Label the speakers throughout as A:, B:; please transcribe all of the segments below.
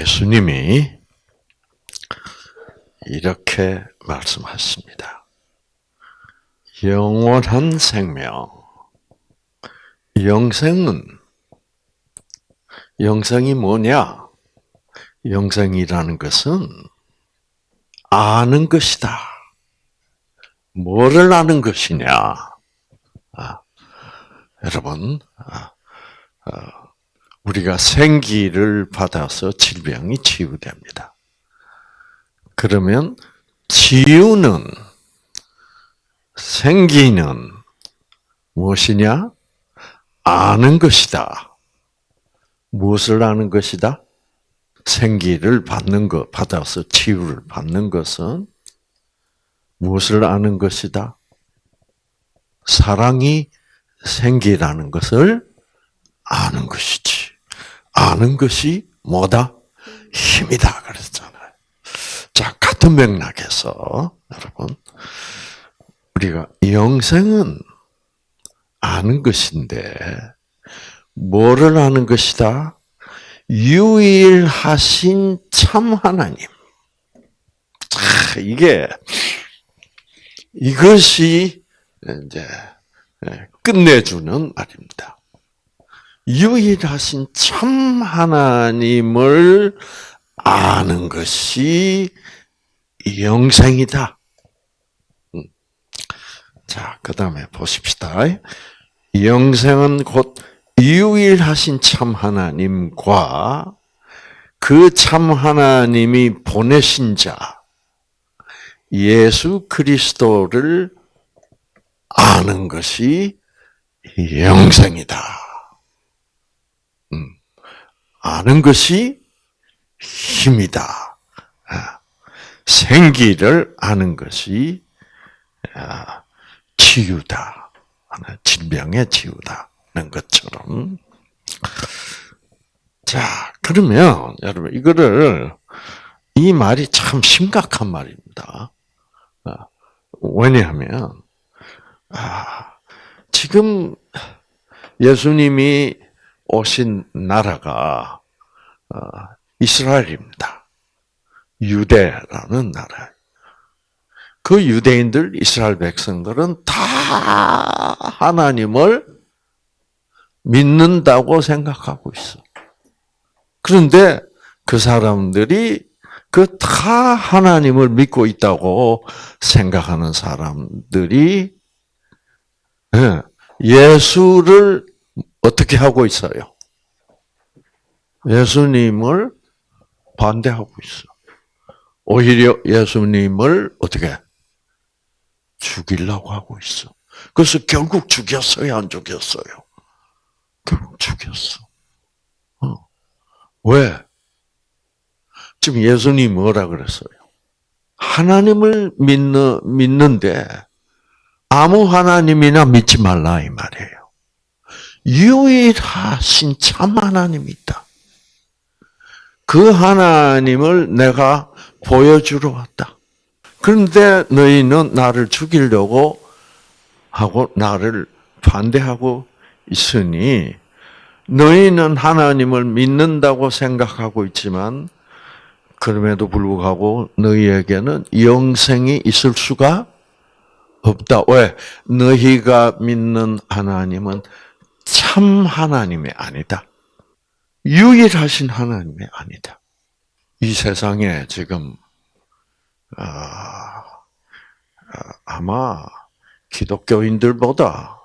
A: 예수님이 이렇게 말씀하십니다. 영원한 생명, 영생은 영생이 뭐냐? 영생이라는 것은 아는 것이다. 뭐를 아는 것이냐? 아, 여러분, 아, 아, 우리가 생기를 받아서 질병이 치유됩니다. 그러면 치유는 생기는 무엇이냐? 아는 것이다. 무엇을 아는 것이다? 생기를 받는 것, 받아서 치유를 받는 것은 무엇을 아는 것이다? 사랑이 생기라는 것을 아는 것이지. 아는 것이 뭐다? 힘이다. 그랬잖아요. 자, 같은 맥락에서, 여러분, 우리가 영생은 아는 것인데, 뭐를 아는 것이다? 유일하신 참 하나님. 이게, 이것이 이제 끝내주는 말입니다. 유일하신 참 하나님을 아는 것이 영생이다. 음. 자, 그 다음에 보십시다. 영생은 곧 유일하신 참 하나님과 그 참 하나님이 보내신 자, 예수 그리스도를 아는 것이 영생이다. 아는 것이 힘이다. 아, 생기를 아는 것이 아, 치유다. 진병의 치유다는 것처럼. 자, 그러면 여러분 이거를 이 말이 참 심각한 말입니다. 아, 왜냐하면 지금 예수님이 오신 나라가 어, 이스라엘입니다. 유대라는 나라. 그 유대인들, 이스라엘 백성들은 다 하나님을 믿는다고 생각하고 있어. 그런데 그 사람들이 그 다 하나님을 믿고 있다고 생각하는 사람들이 예, 예수를 어떻게 하고 있어요? 예수님을 반대하고 있어. 오히려 예수님을 어떻게 죽이려고 하고 있어. 그래서 결국 죽였어요, 안 죽였어요? 결국 죽였어. 어. 왜? 지금 예수님 뭐라 그랬어요? 하나님을 믿는, 믿는데 아무 하나님이나 믿지 말라 이 말이에요. 유일하신 참 하나님이 있다. 그 하나님을 내가 보여주러 왔다. 그런데 너희는 나를 죽이려고 하고 나를 반대하고 있으니 너희는 하나님을 믿는다고 생각하고 있지만 그럼에도 불구하고 너희에게는 영생이 있을 수가 없다. 왜? 너희가 믿는 하나님은 참 하나님이 아니다. 유일하신 하나님이 아니다. 이 세상에 지금 아, 아마 기독교인들보다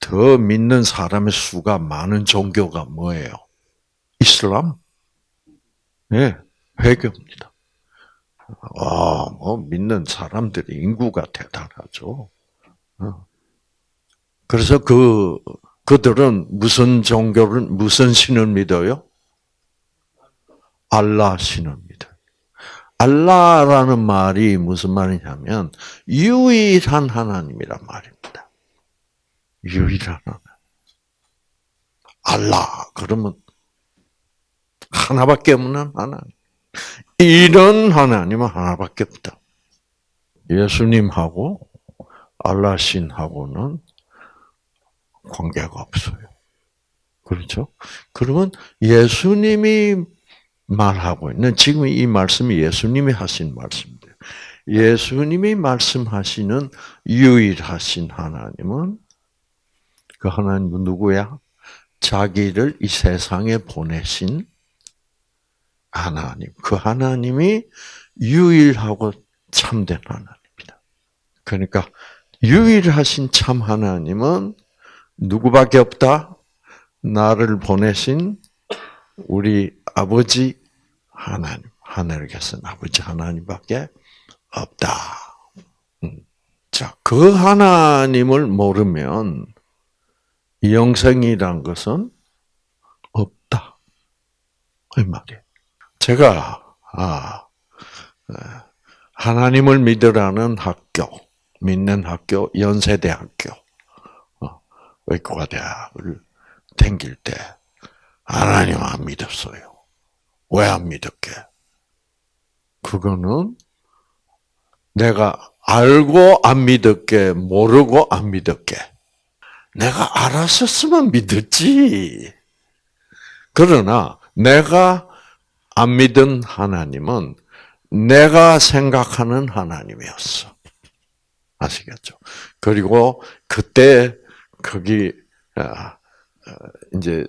A: 더 믿는 사람의 수가 많은 종교가 뭐예요? 이슬람? 네, 회교입니다. 아, 뭐 믿는 사람들이 인구가 대단하죠. 어. 그래서 그 그들은 무슨 종교를, 무슨 신을 믿어요? 알라 신을 믿어요. 알라라는 말이 무슨 말이냐면, 유일한 하나님이란 말입니다. 유일한 하나님. 알라, 그러면 하나밖에 없는 하나님. 이런 하나님은 하나밖에 없다. 예수님하고 알라 신하고는 관계가 없어요. 그렇죠? 그러면 예수님이 말하고 있는 지금 이 말씀이 예수님이 하신 말씀입니다. 예수님이 말씀하시는 유일하신 하나님은 그 하나님은 누구야? 자기를 이 세상에 보내신 하나님. 그 하나님이 유일하고 참된 하나님이다. 그러니까 유일하신 참 하나님은 누구밖에 없다? 나를 보내신 우리 아버지 하나님, 하늘에 계신 아버지 하나님밖에 없다. 음. 자, 그 하나님을 모르면 영생이란 것은 없다. 이 말이에요. 제가 아 하나님을 믿으라는 학교, 믿는 학교, 연세대학교, 어, 의과대학을 다닐 때 하나님 안 믿었어요. 왜 안 믿었게? 그거는 내가 알고 안 믿었게, 모르고 안 믿었게. 내가 알았었으면 믿었지. 그러나 내가 안 믿은 하나님은 내가 생각하는 하나님이었어. 아시겠죠? 그리고 그때 거기 이제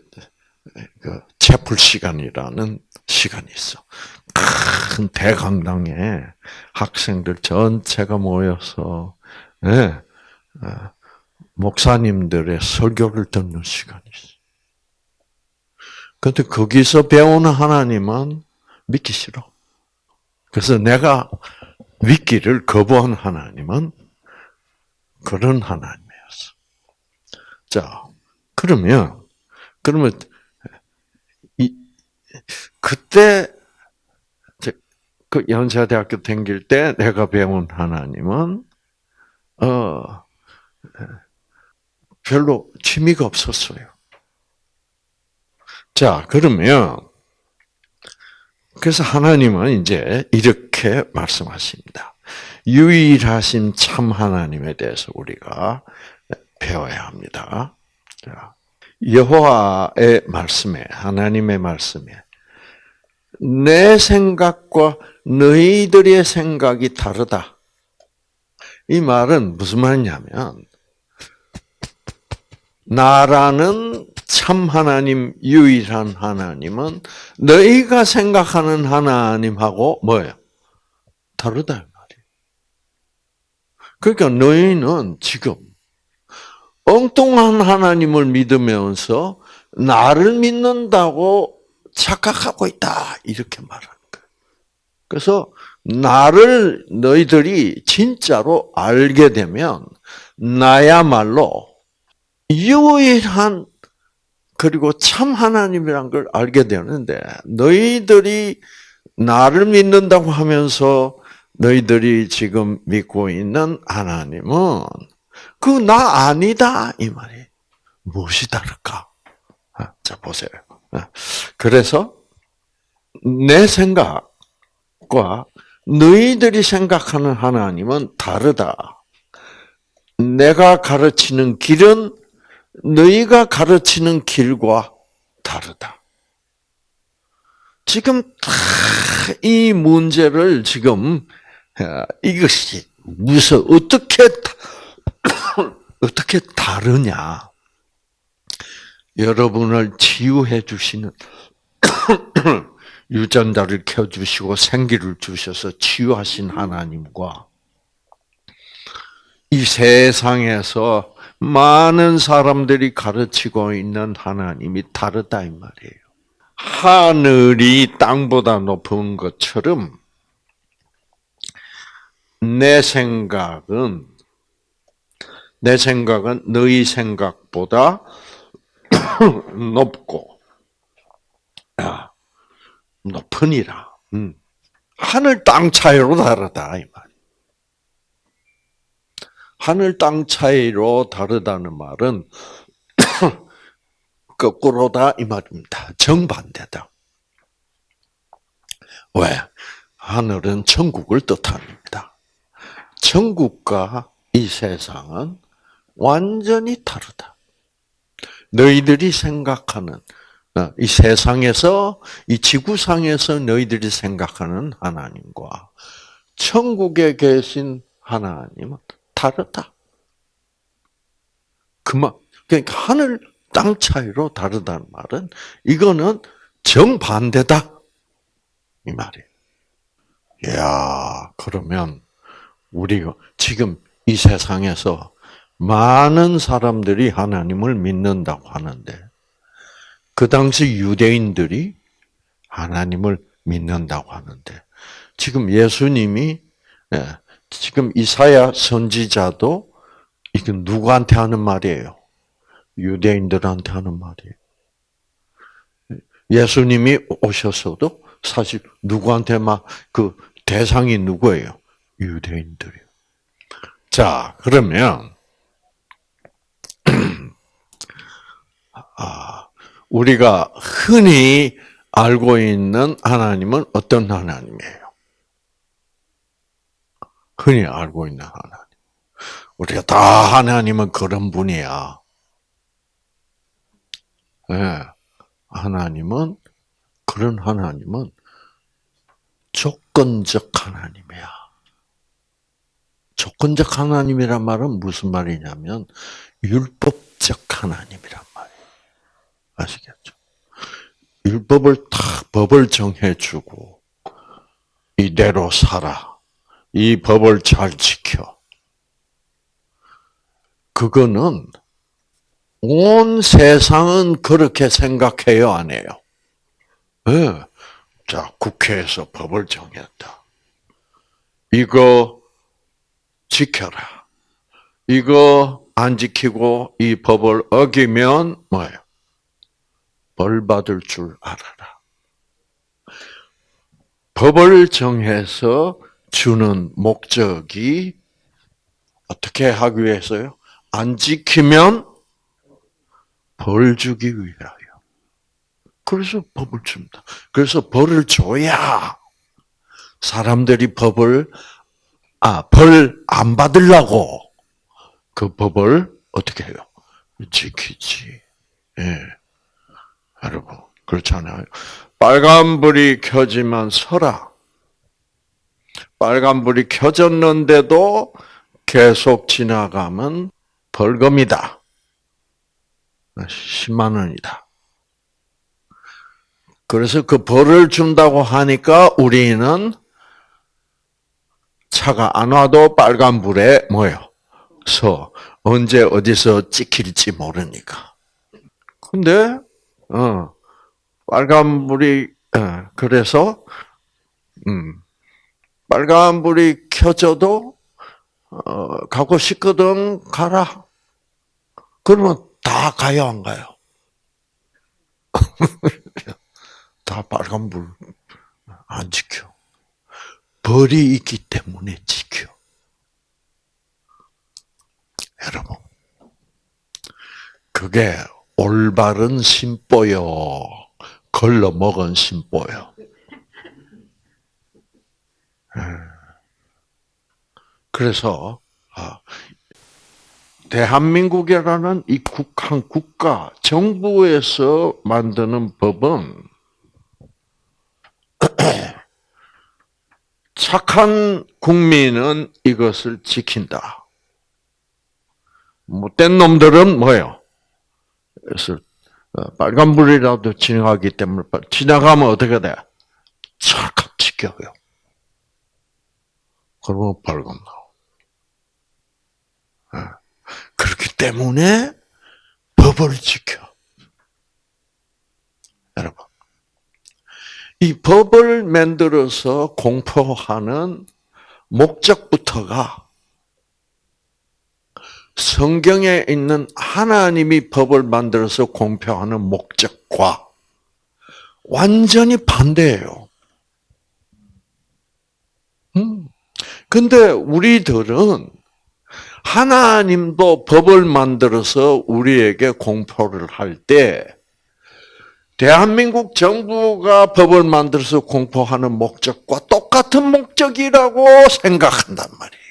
A: 그 채플 시간이라는 시간이 있어. 큰 대강당에 학생들 전체가 모여서 네, 목사님들의 설교를 듣는 시간이 있어. 근데 거기서 배우는 하나님은 믿기 싫어. 그래서 내가 믿기를 거부한 하나님은 그런 하나님이었어. 자, 그러면, 그러면, 이, 그때, 그 연세대학교 다닐 때 내가 배운 하나님은, 어, 별로 취미가 없었어요. 자, 그러면, 그래서 하나님은 이제 이렇게 말씀하십니다. 유일하신 참 하나님에 대해서 우리가 배워야 합니다. 여호와의 말씀에 하나님의 말씀에 내 생각과 너희들의 생각이 다르다. 이 말은 무슨 말이냐면 나라는 참 하나님, 유일한 하나님은 너희가 생각하는 하나님하고 뭐예요? 다르다 말이에요. 그러니까 너희는 지금 엉뚱한 하나님을 믿으면서 나를 믿는다고 착각하고 있다 이렇게 말하는 거예요. 그래서 나를 너희들이 진짜로 알게 되면 나야말로 유일한 그리고 참 하나님이란 걸 알게 되는데 너희들이 나를 믿는다고 하면서 너희들이 지금 믿고 있는 하나님은 그 나 아니다 이 말이 무엇이 다를까? 아, 자 보세요. 아, 그래서 내 생각과 너희들이 생각하는 하나님은 다르다. 내가 가르치는 길은 너희가 가르치는 길과 다르다. 지금 이 문제를 지금 어, 이것이 무슨 어떻게 어떻게 다르냐? 여러분을 치유해 주시는 유전자를 켜주시고 생기를 주셔서 치유하신 하나님과 이 세상에서 많은 사람들이 가르치고 있는 하나님이 다르다 이 말이에요. 하늘이 땅보다 높은 것처럼 내 생각은 내 생각은 너희 생각보다 높고 높으니라. 음. 하늘 땅 차이로 다르다 이 말. 하늘 땅 차이로 다르다는 말은 거꾸로다 이 말입니다. 정반대다. 왜? 하늘은 천국을 뜻합니다. 천국과 이 세상은 완전히 다르다. 너희들이 생각하는 어, 이 세상에서 이 지구상에서 너희들이 생각하는 하나님과 천국에 계신 하나님은 다르다. 그만 그러니까 하늘 땅 차이로 다르다는 말은 이거는 정반대다 이 말이에요. 야 그러면 우리가 지금 이 세상에서 많은 사람들이 하나님을 믿는다고 하는데 그 당시 유대인들이 하나님을 믿는다고 하는데 지금 예수님이 예, 지금 이사야 선지자도 이건 누구한테 하는 말이에요? 유대인들한테 하는 말이에요. 예수님이 오셨어도 사실 누구한테 막그 대상이 누구예요? 유대인들이요. 자, 그러면 우리가 흔히 알고 있는 하나님은 어떤 하나님이에요? 흔히 알고 있는 하나님. 우리가 다 하나님은 그런 분이야. 네. 하나님은 그런 하나님은 조건적 하나님이야. 조건적 하나님이란 말은 무슨 말이냐면 율법적 하나님이란. 아시겠죠? 율법을 딱 법을 정해주고 이대로 살아. 이 법을 잘 지켜. 그거는 온 세상은 그렇게 생각해요, 안 해요? 네. 자, 국회에서 법을 정했다. 이거 지켜라. 이거 안 지키고 이 법을 어기면 뭐예요? 벌 받을 줄 알아라. 법을 정해서 주는 목적이 어떻게 하기 위해서요? 안 지키면 벌 주기 위하여. 그래서 법을 줍니다. 그래서 벌을 줘야 사람들이 법을 아, 벌 안 받으려고 그 법을 어떻게 해요? 지키지. 예. 여러분, 그렇잖아요. 빨간 불이 켜지만 서라. 빨간 불이 켜졌는데도 계속 지나가면 벌금이다. 10만 원이다. 그래서 그 벌을 준다고 하니까 우리는 차가 안 와도 빨간 불에 뭐요? 서 언제 어디서 찍힐지 모르니까. 근데 어 빨간 불이 어, 그래서 음 빨간 불이 켜져도 어, 가고 싶거든 가라. 그러면 다 가요 안 가요? 다 빨간 불 안 지켜. 벌이 있기 때문에 지켜. 여러분, 그게 올바른 심보요. 걸러 먹은 심보요. 예. 그래서 아, 대한민국이라는 이 국한 국가 정부에서 만드는 법은 착한 국민은 이것을 지킨다. 못된 놈들은 뭐예요? 그래서 어, 빨간불이라도 지나가기 때문에 지나가면 어떻게 돼? 찰칵 지켜요. 그러면 벌금 나오. 어. 그렇기 때문에 법을 지켜. 여러분. 이 법을 만들어서 공포하는 목적부터가 성경에 있는 하나님이 법을 만들어서 공표하는 목적과 완전히 반대예요. 음. 근데 우리들은 하나님도 법을 만들어서 우리에게 공표를 할 때, 대한민국 정부가 법을 만들어서 공포하는 목적과 똑같은 목적이라고 생각한단 말이에요.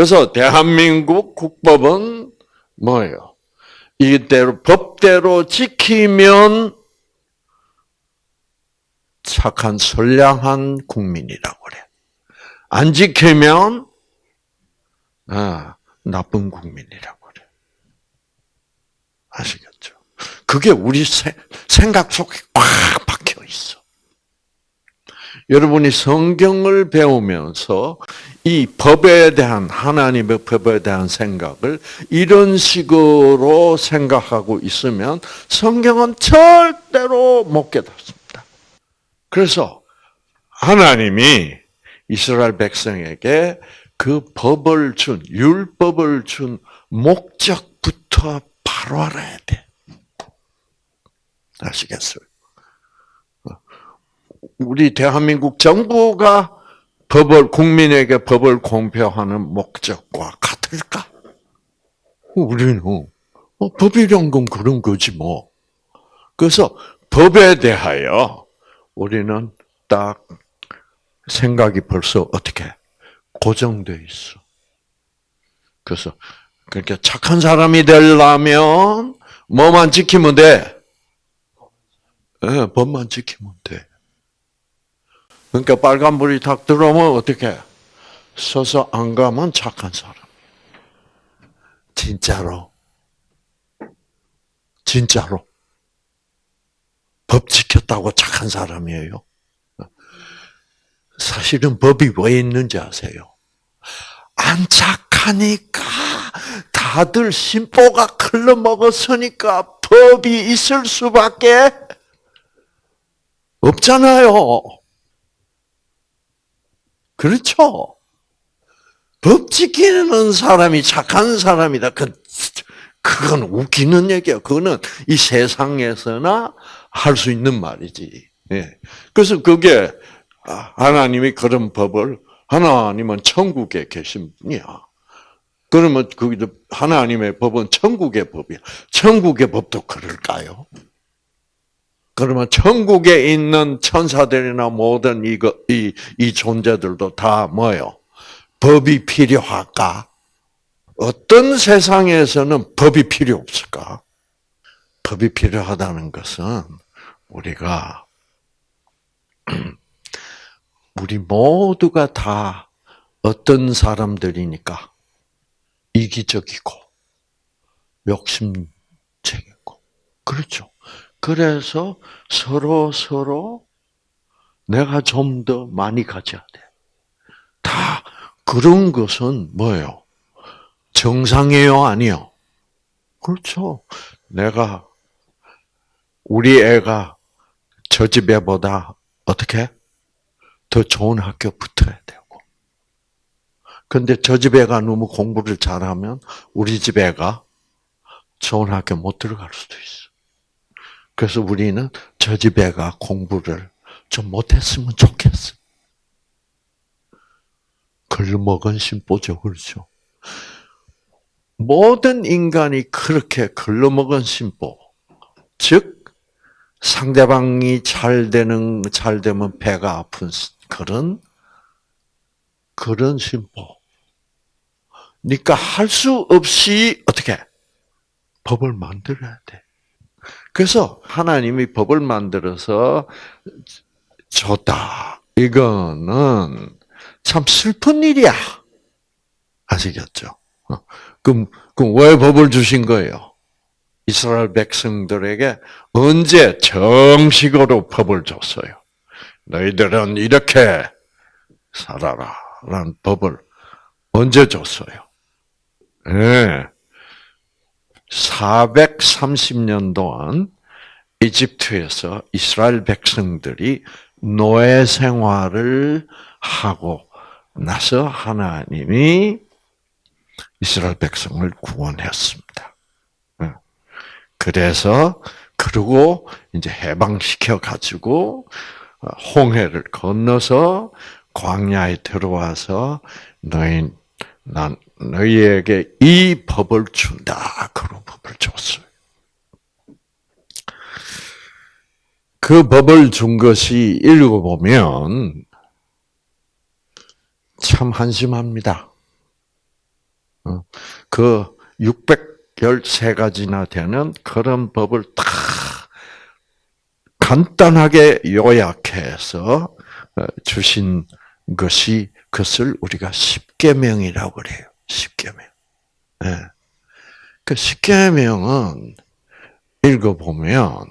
A: 그래서 대한민국 국법은 뭐예요? 이대로 법대로 지키면 착한 선량한 국민이라고 그래. 안 지키면 아, 나쁜 국민이라고 그래. 아시겠죠? 그게 우리 세, 생각 속에 꽉. 여러분이 성경을 배우면서 이 법에 대한 하나님의 법에 대한 생각을 이런 식으로 생각하고 있으면 성경은 절대로 못 깨닫습니다. 그래서 하나님이 이스라엘 백성에게 그 법을 준 율법을 준 목적부터 바로 알아야 돼. 아시겠어요? 우리 대한민국 정부가 법을 국민에게 법을 공표하는 목적과 같을까? 우리는 어, 법이란 건 그런 거지 뭐. 그래서 법에 대하여 우리는 딱 생각이 벌써 어떻게 고정돼 있어. 그래서 그렇게 착한 사람이 되려면 뭐만 지키면 돼? 네, 법만 지키면 돼. 그러니까 빨간불이 탁 들어오면 어떻게? 서서 안 가면 착한 사람. 진짜로. 진짜로. 법 지켰다고 착한 사람이에요. 사실은 법이 왜 있는지 아세요? 안 착하니까 다들 심보가 클러먹었으니까 법이 있을 수밖에 없잖아요. 그렇죠? 법 지키는 사람이 착한 사람이다. 그, 그건 웃기는 얘기야. 그거는 이 세상에서나 할 수 있는 말이지. 예. 그래서 그게 하나님이 그런 법을 하나님은 천국에 계신 분이야. 그러면 거기도 하나님의 법은 천국의 법이야. 천국의 법도 그럴까요? 그러면 천국에 있는 천사들이나 모든 이거 이, 이 존재들도 다 뭐요? 법이 필요할까? 어떤 세상에서는 법이 필요 없을까? 법이 필요하다는 것은 우리가 우리 모두가 다 어떤 사람들이니까 이기적이고 욕심쟁이고 그렇죠. 그래서 서로 서로 내가 좀 더 많이 가져야 돼. 다 그런 것은 뭐예요? 정상이에요, 아니요? 그렇죠. 내가 우리 애가 저 집 애보다 어떻게 더 좋은 학교 붙어야 되고. 근데 저 집 애가 너무 공부를 잘하면 우리 집 애가 좋은 학교 못 들어갈 수도 있어. 그래서 우리는 저집 애가 공부를 좀 못했으면 좋겠어. 글먹은 심보죠, 그렇죠? 모든 인간이 그렇게 글러먹은 심보, 즉 상대방이 잘 되는 잘 되면 배가 아픈 그런 그런 심보. 그러니까 할 수 없이 어떻게 법을 만들어야 돼. 그래서 하나님이 법을 만들어서 줬다. 이거는 참 슬픈 일이야. 아시겠죠? 어. 그럼, 그럼 왜 법을 주신 거예요? 이스라엘 백성들에게 언제 정식으로 법을 줬어요? 너희들은 이렇게 살아라. 라는 법을 언제 줬어요? 예. 네. 430년 동안 이집트에서 이스라엘 백성들이 노예 생활을 하고 나서 하나님이 이스라엘 백성을 구원했습니다. 예. 그래서 그리고 이제 해방시켜 가지고 홍해를 건너서 광야에 들어와서 너희 난 너희에게 이 법을 준다. 그런 법을 줬어요. 그 법을 준 것이 읽어보면 참 한심합니다. 어, 그 600, 13가지나 되는 그런 법을 다 간단하게 요약해서 어, 주신 것이 그것을 우리가 십계명이라고 그래요. 십계명. 예. 그 십계명은 읽어보면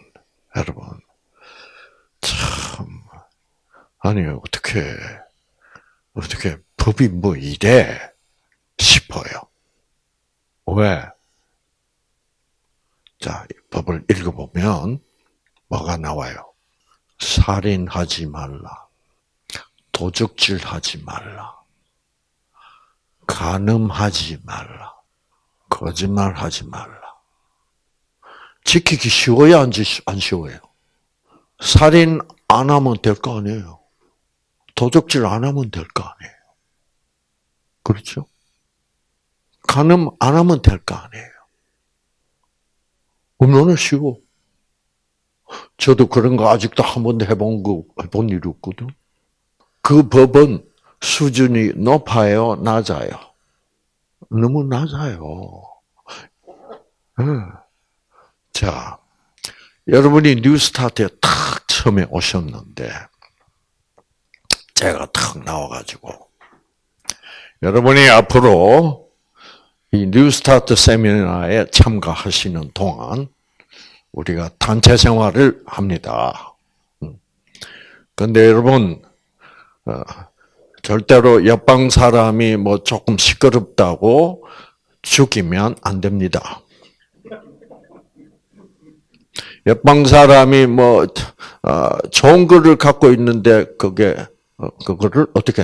A: 여러분 참 아니 어떻게 어떻게 법이 뭐 이래 싶어요. 왜? 자, 법을 읽어보면 뭐가 나와요? 살인하지 말라. 도적질하지 말라. 간음하지 말라. 거짓말하지 말라. 지키기 쉬워야 안, 안 쉬워요? 살인 안 하면 될 거 아니에요? 도적질 안 하면 될 거 아니에요? 그렇죠? 간음 안 하면 될 거 아니에요? 얼마나 쉬워. 저도 그런 거 아직도 한 번도 해본 거, 해본 일이 없거든. 그 법은 수준이 높아요, 낮아요? 너무 낮아요. 네. 자, 여러분이 뉴스타트에 탁 처음에 오셨는데, 제가 탁 나와가지고, 여러분이 앞으로 이 뉴스타트 세미나에 참가하시는 동안 우리가 단체 생활을 합니다. 근데 여러분, 어, 절대로 옆방 사람이 뭐 조금 시끄럽다고 죽이면 안 됩니다. 옆방 사람이 뭐 어, 좋은 거를 갖고 있는데 그게 어, 그거를 어떻게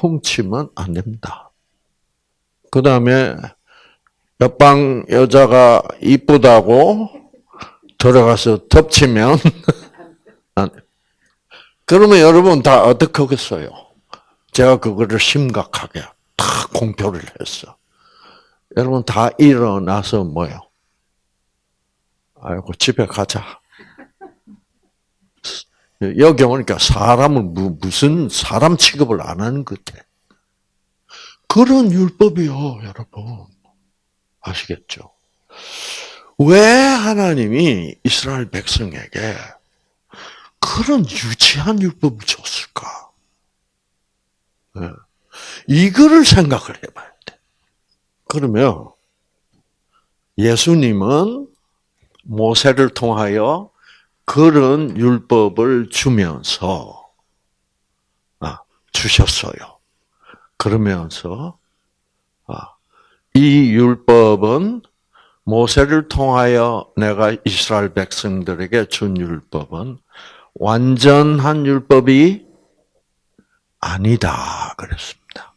A: 훔치면 안 됩니다. 그 다음에 옆방 여자가 이쁘다고 들어가서 덮치면 그러면 여러분 다 어떻게 하겠어요? 제가 그거를 심각하게 다 공표를 했어. 여러분 다 일어나서 뭐요? 아이고 집에 가자. 여기 오니까 사람을 무슨 사람 취급을 안 하는 것 같아. 그런 율법이요, 여러분. 아시겠죠? 왜 하나님이 이스라엘 백성에게 그런 유치한 율법을 줬을까? 네. 이거를 생각을 해봐야 돼. 그러면 예수님은 모세를 통하여 그런 율법을 주면서 아, 주셨어요. 그러면서 아, 이 율법은 모세를 통하여 내가 이스라엘 백성들에게 준 율법은 완전한 율법이 아니다 그랬습니다.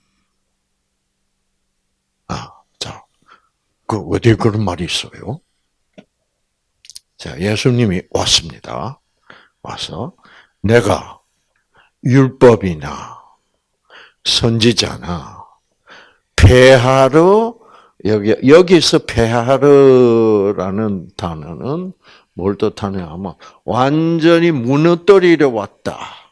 A: 아, 자, 그 어디에 그런 말이 있어요? 자, 예수님이 왔습니다. 와서 내가 율법이나 선지자나 폐하러 여기 여기서 폐하르라는 단어는 뭘 뜻하냐 하면 완전히 무너뜨리려 왔다.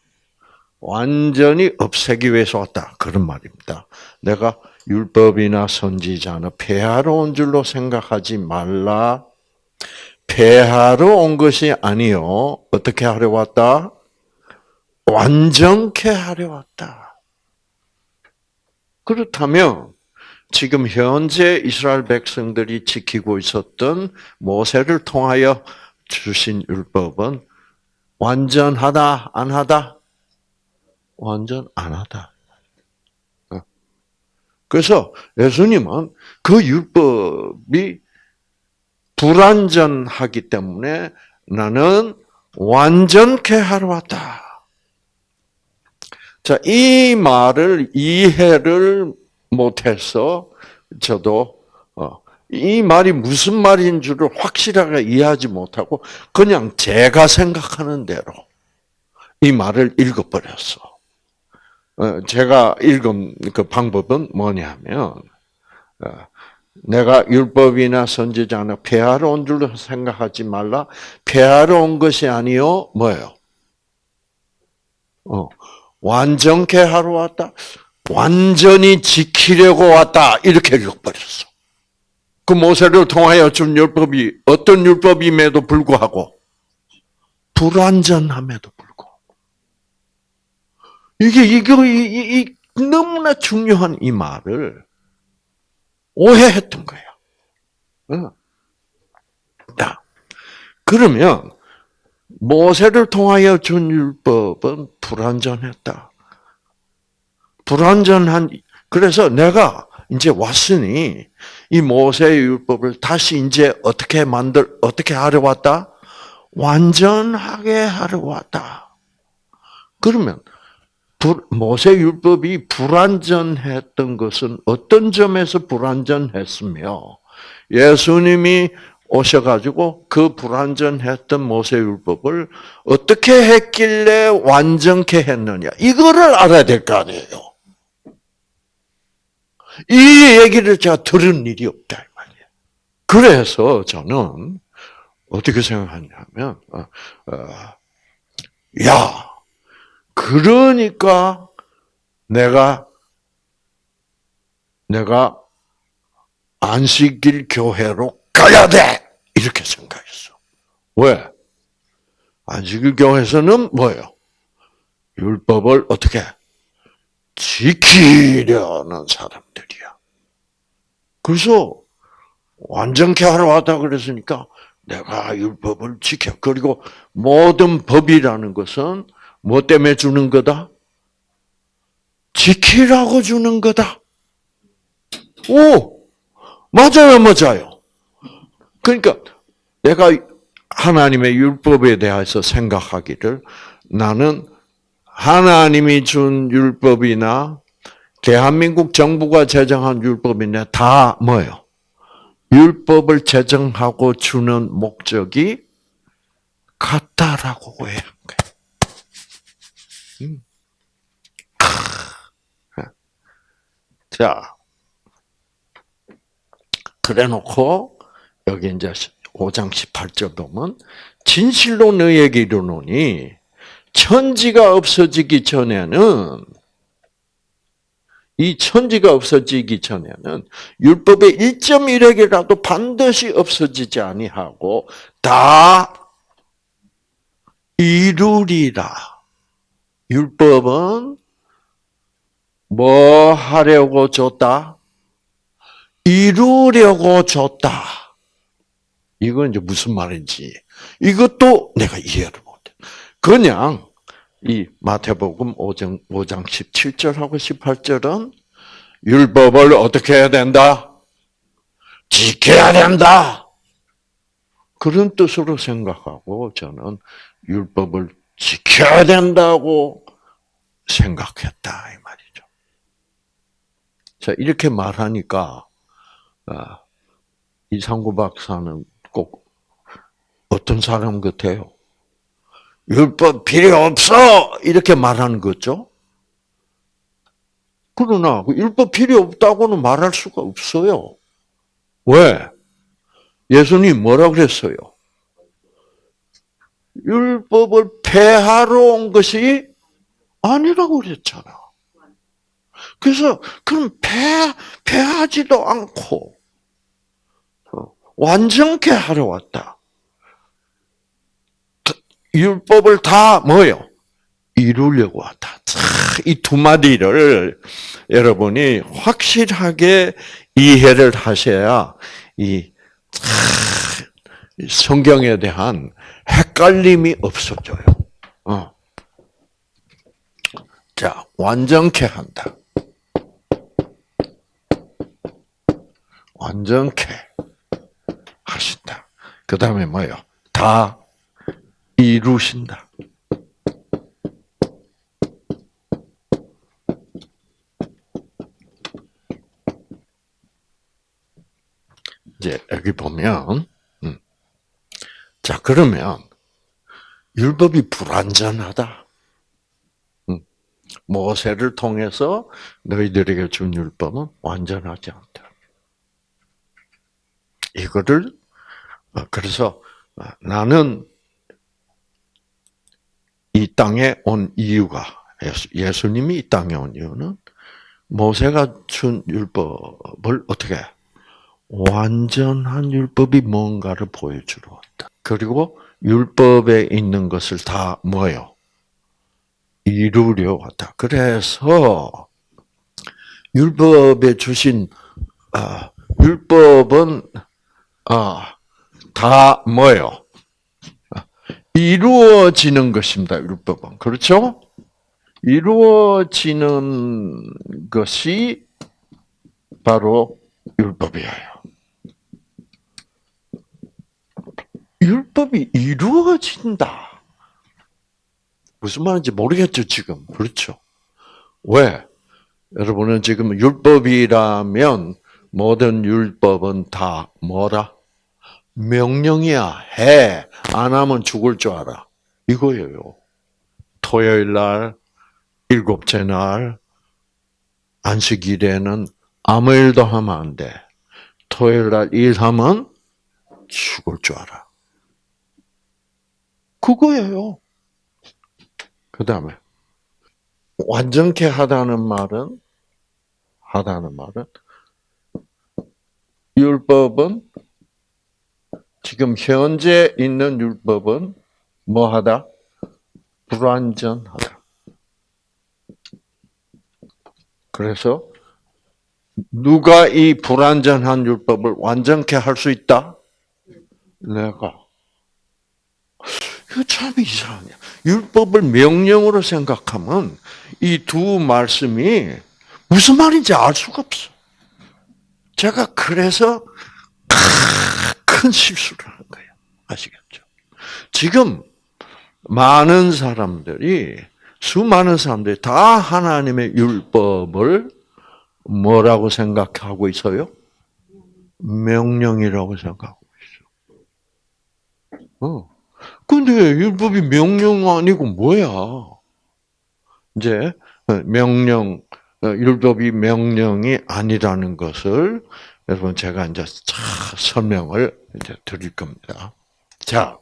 A: 완전히 없애기 위해서 왔다. 그런 말입니다. 내가 율법이나 선지자나 폐하러 온 줄로 생각하지 말라. 폐하러 온 것이 아니요. 어떻게 하려 왔다? 완전케 하려 왔다. 그렇다면 지금 현재 이스라엘 백성들이 지키고 있었던 모세를 통하여 주신 율법은 완전하다, 안 하다? 완전 안 하다. 어. 그래서 예수님은 그 율법이 불완전하기 때문에 나는 완전케 하러 왔다. 자, 이 말을 이해를 못해서 저도 어, 이 말이 무슨 말인 줄을 확실하게 이해하지 못하고 그냥 제가 생각하는 대로 이 말을 읽어버렸어. 어, 제가 읽은 그 방법은 뭐냐면 어, 내가 율법이나 선지자나 폐하러 온 줄로 생각하지 말라. 폐하러 온 것이 아니요 뭐예요? 어, 완전케 하러 왔다. 완전히 지키려고 왔다. 이렇게 읽어버렸어. 그 모세를 통하여 준 율법이 어떤 율법임에도 불구하고 불완전함에도 불구하고 이게 이거 이, 이, 이 너무나 중요한 이 말을 오해했던 거예요. 어. 자, 그러면 모세를 통하여 준 율법은 불완전했다. 불완전한 그래서 내가 이제 왔으니 이 모세의 율법을 다시 이제 어떻게 만들 어떻게 하려 왔다? 완전하게 하려 왔다. 그러면 모세 율법이 불완전했던 것은 어떤 점에서 불완전했으며 예수님이 오셔가지고 그 불완전했던 모세 율법을 어떻게 했길래 완전케 했느냐 이거를 알아야 될 거 아니에요. 이 얘기를 제가 들은 일이 없다 이 말이에요. 그래서 저는 어떻게 생각하냐면, 어, 어, 야, 그러니까 내가 내가 안식일 교회로 가야 돼 이렇게 생각했어. 왜? 안식일 교회에서는 뭐예요? 율법을 어떻게 지키려는 사람들이야. 그래서 완전케 하러 왔다 그랬으니까 내가 율법을 지켜. 그리고 모든 법이라는 것은 뭐 때문에 주는 거다? 지키라고 주는 거다. 오! 맞아요, 맞아요. 그러니까 내가 하나님의 율법에 대해서 생각하기를 나는 하나님이 준 율법이나 대한민국 정부가 제정한 율법이나 다 뭐예요? 율법을 제정하고 주는 목적이 같다라고 거예요. 음. 자, 그래 놓고, 여기 이제 5장 18절 보면, 진실로 너에게 이르노니, 천지가 없어지기 전에는 이 천지가 없어지기 전에는 율법의 1.1핵이라도 반드시 없어지지 아니하고 다 이루리라. 율법은 뭐 하려고 줬다? 이루려고 줬다. 이건 이제 무슨 말인지 이것도 내가 이해를 못해. 그냥 이 마태복음 5장, 5장 17절하고 18절은 율법을 어떻게 해야 된다? 지켜야 된다. 그런 뜻으로 생각하고 저는 율법을 지켜야 된다고 생각했다 이 말이죠. 자 이렇게 말하니까 아, 이상구 박사는 꼭 어떤 사람 같아요? 율법 필요 없어! 이렇게 말하는 거죠. 그러나 그 율법 필요 없다고는 말할 수가 없어요. 왜? 예수님 뭐라 그랬어요? 율법을 폐하러 온 것이 아니라고 그랬잖아. 그래서 그럼 폐 폐하지도 않고 어, 완전케 하러 왔다. 율법을 다 뭐요? 이루려고 왔다. 이 두 마디를 여러분이 확실하게 이해를 하셔야 이 성경에 대한 헷갈림이 없어져요. 어. 자, 완전케 한다. 완전케 하신다. 그 다음에 뭐요? 다 이루신다. 이제 여기 보면, 음. 자 그러면 율법이 불완전하다. 음. 모세를 통해서 너희들에게 준 율법은 완전하지 않다. 이거를 어, 그래서 어, 나는 이 땅에 온 이유가 예수, 님이이 땅에 온 이유는 모세가 준 율법을 어떻게 완전한 율법이 뭔가를 보여주러 왔다. 그리고 율법에 있는 것을 다 뭐요? 이루려 왔다. 그래서 율법에 주신 아, 율법은 아, 다 뭐요? 이루어지는 것입니다. 율법은 그렇죠? 이루어지는 것이 바로 율법이에요. 율법이 이루어진다. 무슨 말인지 모르겠죠, 지금. 그렇죠. 왜? 여러분은 지금 율법이라면 모든 율법은 다 뭐라? 명령이야. 해. 안 하면 죽을 줄 알아. 이거예요. 토요일 날, 일곱째 날, 안식일에는 아무 일도 하면 안 돼. 토요일 날 일하면 죽을 줄 알아. 그거예요. 그 다음에, 완전케 하다는 말은, 하다는 말은, 율법은, 지금 현재 있는 율법은 뭐 하다? 불완전하다. 그래서, 누가 이 불완전한 율법을 완전케 할 수 있다? 내가. 이거 참 이상해. 율법을 명령으로 생각하면 이 두 말씀이 무슨 말인지 알 수가 없어. 제가 그래서 큰 실수를 한 거예요. 아시겠죠? 지금 많은 사람들이 수많은 사람들이 다 하나님의 율법을 뭐라고 생각하고 있어요? 명령이라고 생각하고 있어. 어. 근데 율법이 명령 아니고 뭐야? 이제 명령 율법이 명령이 아니라는 것을 여러분 제가 이제 설명을 이제 드릴 겁니다. 자,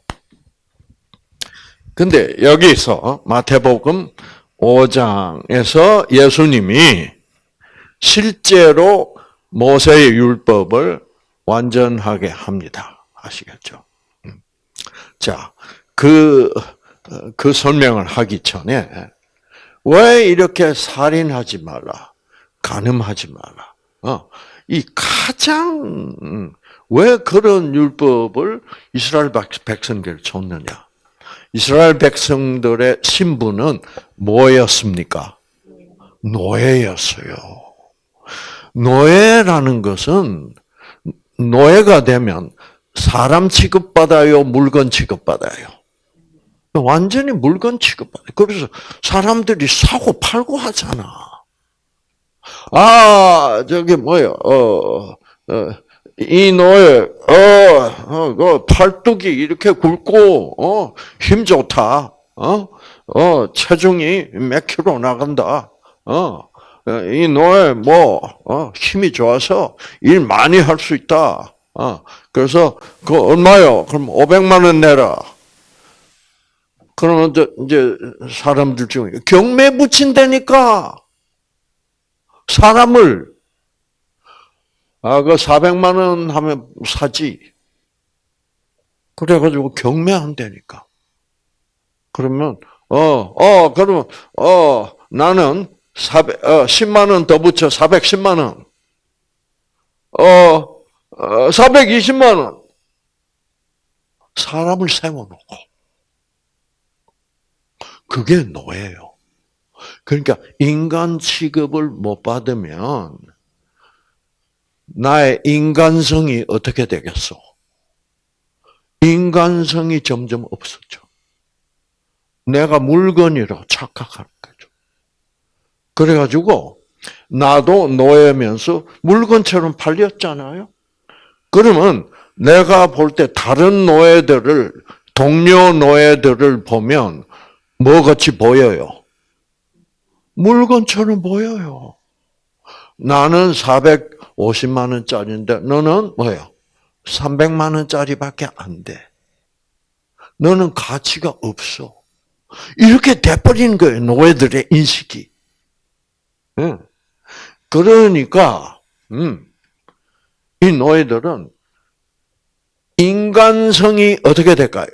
A: 근데 여기서 마태복음 5장에서 예수님이 실제로 모세의 율법을 완전하게 합니다. 아시겠죠? 자, 그, 그 설명을 하기 전에, 왜 이렇게 살인하지 말라, 간음하지 말라, 어, 이 가장, 왜 그런 율법을 이스라엘 백성들 줬느냐? 이스라엘 백성들의 신분은 뭐였습니까? 노예였어요. 노예라는 것은 노예가 되면 사람 취급받아요, 물건 취급받아요. 완전히 물건 취급받아요. 그래서 사람들이 사고 팔고 하잖아. 아, 저기 뭐요, 어, 어, 이 노예, 어, 어, 그 팔뚝이 이렇게 굵고, 어, 힘 좋다. 어, 어, 체중이 몇 킬로 나간다. 어, 이 노예 뭐, 어, 힘이 좋아서 일 많이 할 수 있다. 어, 그래서 그 얼마요? 그럼 500만 원 내라. 그러면 이제 사람들 중에 경매 붙인다니까 사람을 아, 그 400만 원 하면 사지. 그래가지고 경매한다니까. 그러면, 어, 어, 그러면, 어, 나는 400, 어, 10만 원 더 붙여 410만 원. 어, 420만 어, 원. 사람을 세워놓고. 그게 노예요. 그러니까 인간 취급을 못 받으면 나의 인간성이 어떻게 되겠어? 인간성이 점점 없어져. 내가 물건이라고 착각하는 거죠. 그래가지고 나도 노예면서 물건처럼 팔렸잖아요. 그러면 내가 볼 때 다른 노예들을 동료 노예들을 보면 뭐 같이 보여요? 물건처럼 보여요. 나는 450만 원짜리인데 너는 뭐예요? 300만 원짜리밖에 안 돼. 너는 가치가 없어. 이렇게 돼버리는 거예요, 노예들의 인식이. 그러니까, 음, 이 노예들은 인간성이 어떻게 될까요?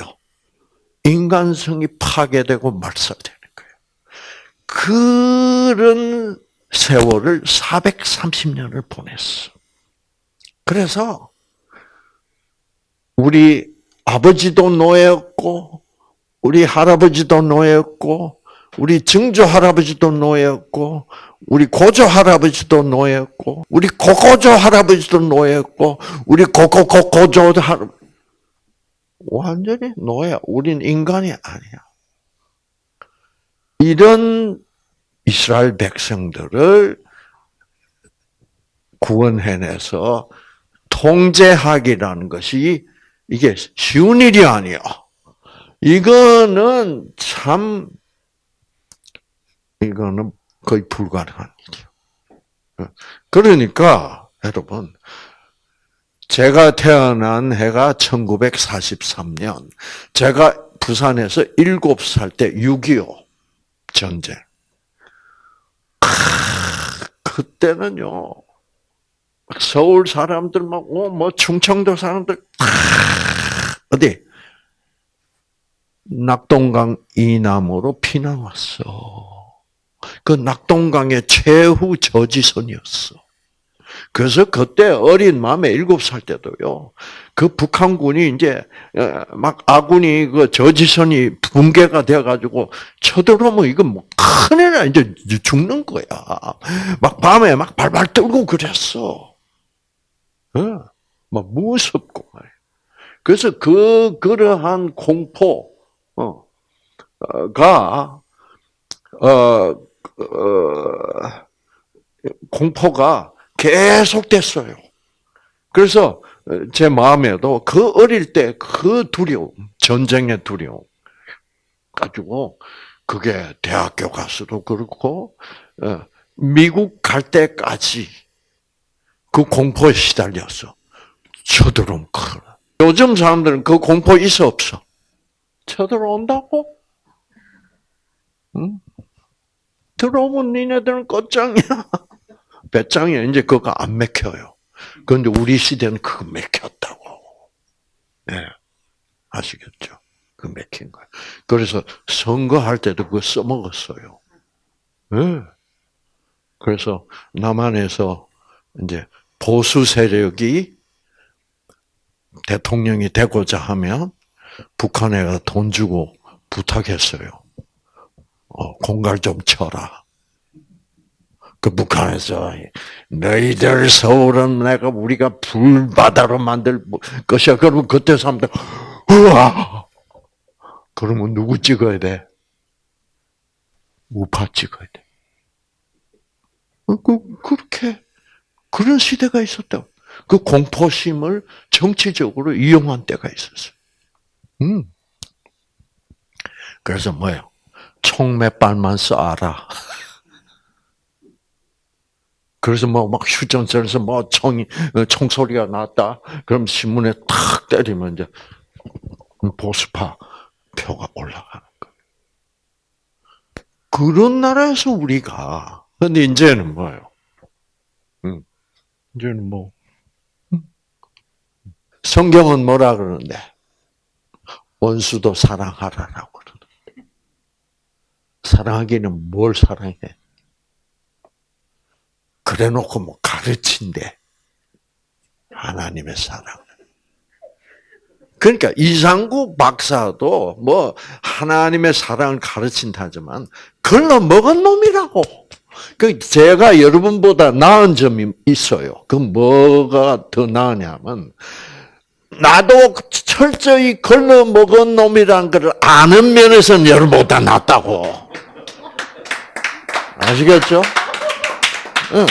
A: 인간성이 파괴되고 말살되는 거예요. 그런 세월을 430년을 보냈어. 그래서 우리 아버지도 노예였고, 우리 할아버지도 노예였고, 우리 증조 할아버지도 노예였고, 우리 고조 할아버지도 노예였고, 우리 고고조 할아버지도 노예였고, 우리 고고고 고조 할 완전히 노예. 우린 인간이 아니야. 이런 이스라엘 백성들을 구원해내서 통제하기라는 것이 이게 쉬운 일이 아니야. 이거는 참 이거는 거의 불가능한 일이요. 그러니까 여러분 제가 태어난 해가 1943년. 제가 부산에서 7살 때 6.25 전쟁. 그때는요, 서울 사람들 막, 어, 뭐, 충청도 사람들, 어디? 낙동강 이남으로 피난 왔어. 그 낙동강의 최후 저지선이었어. 그래서 그때 어린 마음에 일곱 살 때도요, 그 북한군이 이제, 어, 막 아군이 그 저지선이 붕괴가 돼가지고 쳐들어오면 이거 뭐 큰일 나, 이제 죽는 거야. 막 밤에 막 발발 떨고 그랬어. 어, 막 무섭고 말이야. 그래서 그, 그러한 공포, 어, 가, 어, 어, 공포가 계속됐어요. 그래서 제 마음에도 그 어릴 때 그 두려움, 전쟁의 두려움 가지고 그게 대학교 가서도 그렇고 어, 미국 갈 때까지 그 공포에 시달렸어. 쳐들어오면 큰일 요즘 사람들은 그 공포 있어 없어? 쳐들어온다고? 응? 들어오면 니네들은 끝장이야. 배짱이 이제 그거 안 맥혀요. 그런데 우리 시대는 그거 맥혔다고. 예. 네. 아시겠죠? 그 맥힌 거예요. 그래서 선거할 때도 그거 써먹었어요. 예. 네. 그래서 남한에서 이제 보수 세력이 대통령이 되고자 하면 북한에 돈 주고 부탁했어요. 어, 공갈 좀 쳐라. 그 북한에서 너희들 서울은 내가 우리가 불바다로 만들 것이야. 그러면 그때 사람들 우와. 그러면 누구 찍어야 돼? 우파 찍어야 돼. 어, 그 그렇게 그런 시대가 있었다. 그 공포심을 정치적으로 이용한 때가 있었어요. 음. 그래서 뭐예요? 총몇 발만 쏴라. 그래서 뭐 막 휴전선에서 뭐 총이 어, 총소리가 났다. 그럼 신문에 탁 때리면 이제 보수파 표가 올라가는 거예요. 그런 나라에서 우리가 근데 이제는 뭐예요? 음, 이제는 뭐 음. 성경은 뭐라 그러는데 원수도 사랑하라라고 그러는데 사랑하기는 뭘 사랑해? 그래 놓고 뭐 가르친대. 하나님의 사랑. 그러니까 이상구 박사도 뭐 하나님의 사랑을 가르친다지만 걸러 먹은 놈이라고. 그 제가 여러분보다 나은 점이 있어요. 그 뭐가 더 나으냐면 나도 철저히 걸러 먹은 놈이란 걸 아는 면에서는 여러분보다 낫다고. 아시겠죠? 응.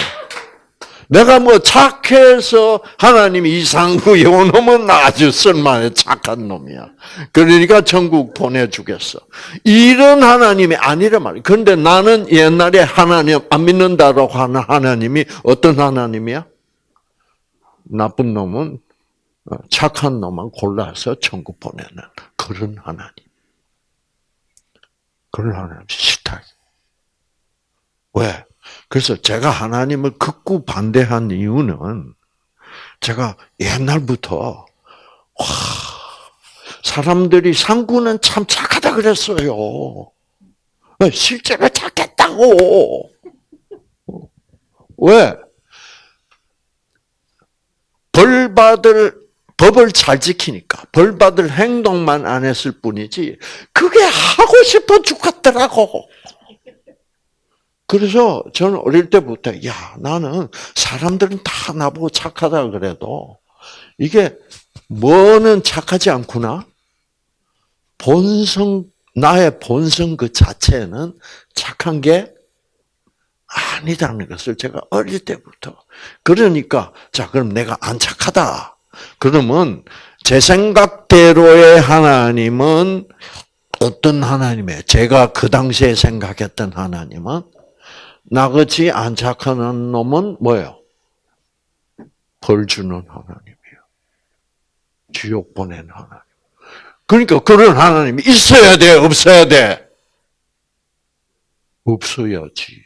A: 내가 뭐 착해서 하나님이 이상구 요놈은 아주 쓸만해 착한 놈이야. 그러니까 천국 보내주겠어. 이런 하나님이 아니란 말이야. 그런데 나는 옛날에 하나님 안 믿는다고 하는 하나님이 어떤 하나님이야? 나쁜 놈은 어, 착한 놈만 골라서 천국 보내는 그런 하나님. 그런 하나님 싫다. 왜? 그래서 제가 하나님을 극구 반대한 이유는 제가 옛날부터 와 사람들이 상구는 참 착하다 그랬어요. 실제로 착했다고. 왜? 벌 받을 법을 잘 지키니까 벌 받을 행동만 안 했을 뿐이지 그게 하고 싶어 죽겠더라고. 그래서 저는 어릴 때부터 야 나는 사람들은 다 나보고 착하다 그래도 이게 뭐는 착하지 않구나. 본성 나의 본성 그 자체는 착한 게 아니다는 것을 제가 어릴 때부터 그러니까 자 그럼 내가 안 착하다. 그러면 제 생각대로의 하나님은 어떤 하나님이에요? 제가 그 당시에 생각했던 하나님은 나같이 안 착한 놈은 뭐예요? 벌 주는 하나님이에요. 지옥 보내는 하나님. 그러니까 그런 하나님이 있어야 돼, 없어야 돼? 없어야지.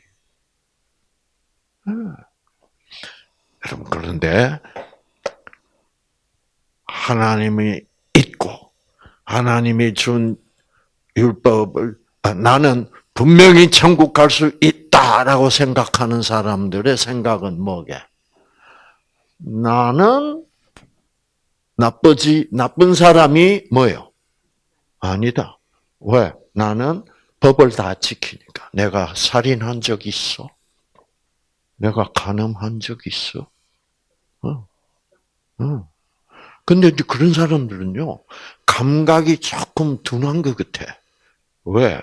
A: 여러분, 그런데 하나님이 있고, 하나님이 준 율법을, 아, 나는 분명히 천국 갈 수 있다라고 생각하는 사람들의 생각은 뭐게? 나는 나쁘지, 나쁜 사람이 뭐예요? 아니다. 왜? 나는 법을 다 지키니까. 내가 살인한 적 있어? 내가 간음한 적 있어? 어. 어. 근데 그런 사람들은요, 감각이 조금 둔한 것 같아. 왜?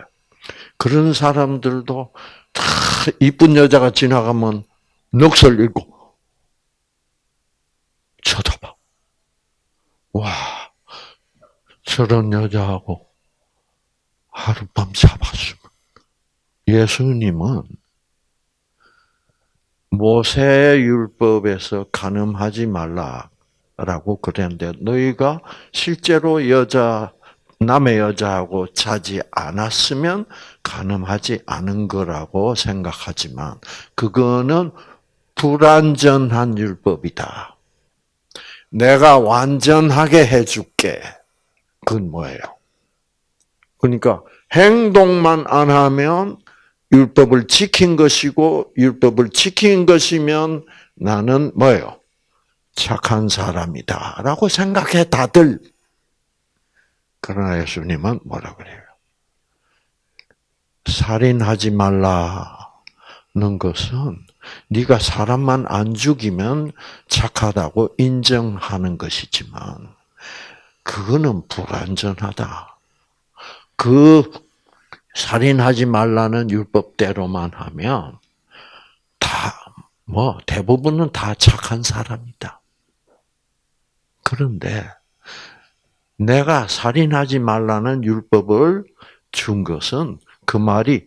A: 그런 사람들도 다 이쁜 여자가 지나가면 넋을 잃고 쳐다봐. 와, 저런 여자하고 하룻밤 잡았으면. 예수님은 모세율법에서 간음하지 말라라고 그랬는데 너희가 실제로 여자 남의 여자하고 자지 않았으면 간음하지 않은 거라고 생각하지만 그거는 불완전한 율법이다. 내가 완전하게 해줄게. 그건 뭐예요? 그러니까 행동만 안 하면 율법을 지킨 것이고 율법을 지킨 것이면 나는 뭐예요? 착한 사람이다라고 생각해 다들. 그러나 예수님은 뭐라 그래요? 살인하지 말라는 것은 네가 사람만 안 죽이면 착하다고 인정하는 것이지만 그거는 불완전하다. 그 살인하지 말라는 율법대로만 하면 다 뭐 대부분은 다 착한 사람이다. 그런데 내가 살인하지 말라는 율법을 준 것은 그 말이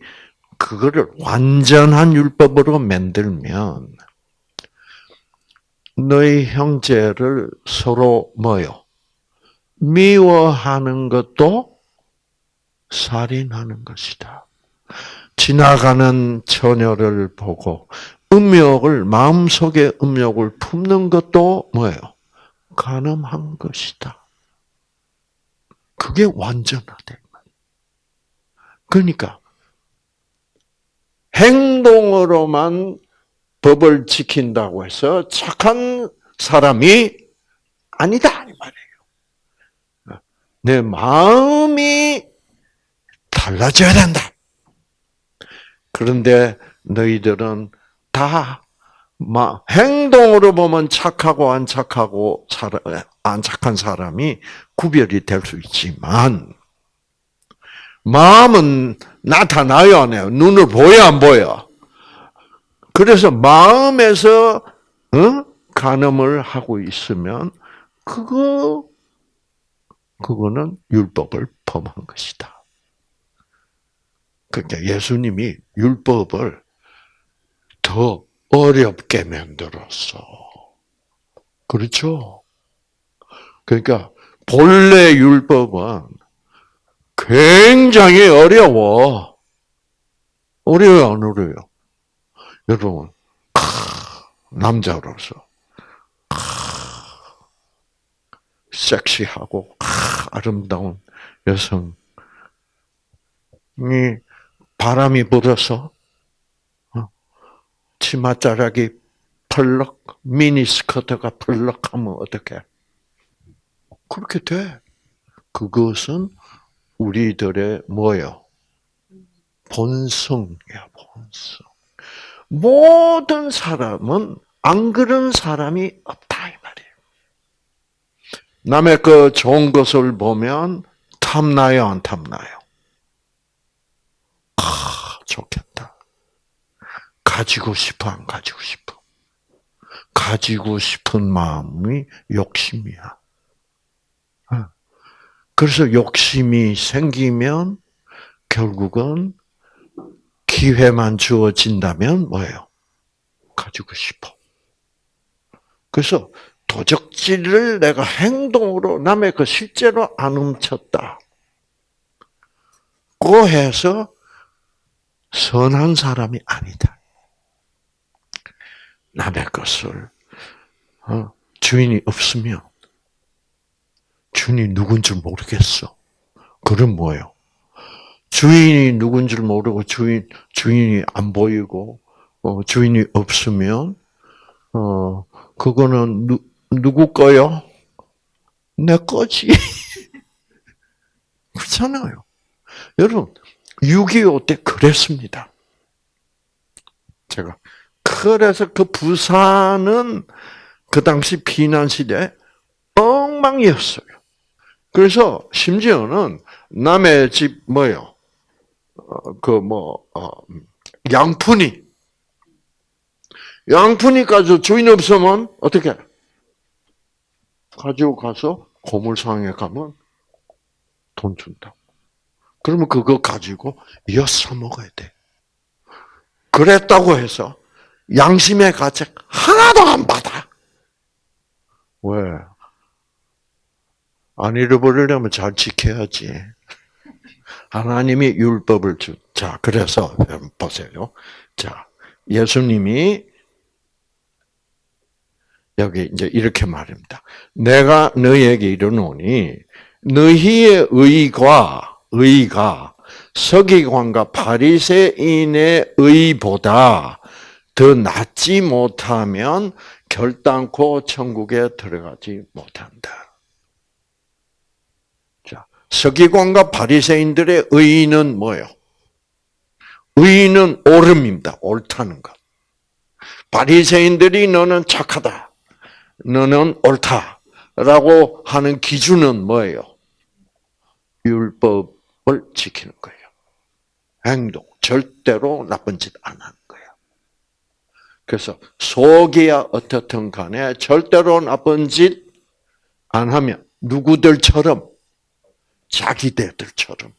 A: 그거를 완전한 율법으로 만들면 너희 형제를 서로 뭐요? 미워하는 것도 살인하는 것이다. 지나가는 처녀를 보고 음욕을 마음속에 음욕을 품는 것도 뭐예요? 가늠한 것이다. 그게 완전하대. 그러니까 행동으로만 법을 지킨다고 해서 착한 사람이 아니다 이 말이에요. 내 마음이 달라져야 된다. 그런데 너희들은 다 행동으로 보면 착하고 안 착하고 안 착한 사람이 구별이 될 수 있지만 마음은 나타나요, 안 해요? 눈을 보여, 안 보여? 그래서 마음에서, 어? 간음을 하고 있으면, 그거, 그거는 율법을 범한 것이다. 그러니까 예수님이 율법을 더 어렵게 만들었어. 그렇죠? 그러니까 본래 율법은 굉장히 어려워. 어려요, 안 어려요? 여러분, 남자로서 섹시하고 아, 아름다운 여성이 바람이 불어서 어, 치맛자락이 펄럭 미니스커트가 펄럭하면 어떻게? 그렇게 돼. 그것은 우리들의 뭐요? 본성이야, 본성. 모든 사람은 안 그런 사람이 없다 이 말이에요. 남의 그 좋은 것을 보면 탐나요, 안 탐나요? 아, 좋겠다. 가지고 싶어, 안 가지고 싶어? 가지고 싶은 마음이 욕심이야. 어. 그래서 욕심이 생기면 결국은 기회만 주어진다면 뭐예요? 가지고 싶어. 그래서 도적질을 내가 행동으로 남의 그 실제로 안 훔쳤다. 고 해서 선한 사람이 아니다. 남의 것을 어, 주인이 없으면 주인이 누군지 모르겠어. 그럼 뭐예요? 주인이 누군지 모르고 주인 주인이 안 보이고 어, 주인이 없으면 어 그거는 누, 누구 거요? 내 거지. 그렇잖아요. 여러분 6.25 때 그랬습니다. 그래서 그 부산은 그 당시 피난 시대 엉망이었어요. 그래서 심지어는 남의 집 뭐요? 어, 그뭐 어, 양푼이 양푼이 가지고 주인 없으면 어떻게 가지고 가서 고물상에 가면 돈 준다. 그러면 그거 가지고 엿서 먹어야 돼. 그랬다고 해서 양심의 가책 하나도 안 받아. 왜? 안 잃어버리려면 잘 지켜야지. 하나님이 율법을 주. 자, 그래서 보세요. 자, 예수님이 여기 이제 이렇게 말합니다. 내가 너희에게 이르노니 너희의 의가 의가 서기관과 바리새인의 의보다 더 낫지 못하면 결단코 천국에 들어가지 못한다. 자, 서기관과 바리새인들의 의는 뭐요? 의는 옳음입니다. 옳다는 것. 바리새인들이 너는 착하다. 너는 옳다라고 하는 기준은 뭐예요? 율법을 지키는 거예요. 행동, 절대로 나쁜 짓안 거예요. 그래서 속이야 어떻든 간에 절대로 나쁜 짓 안 하면 누구들처럼 자기들처럼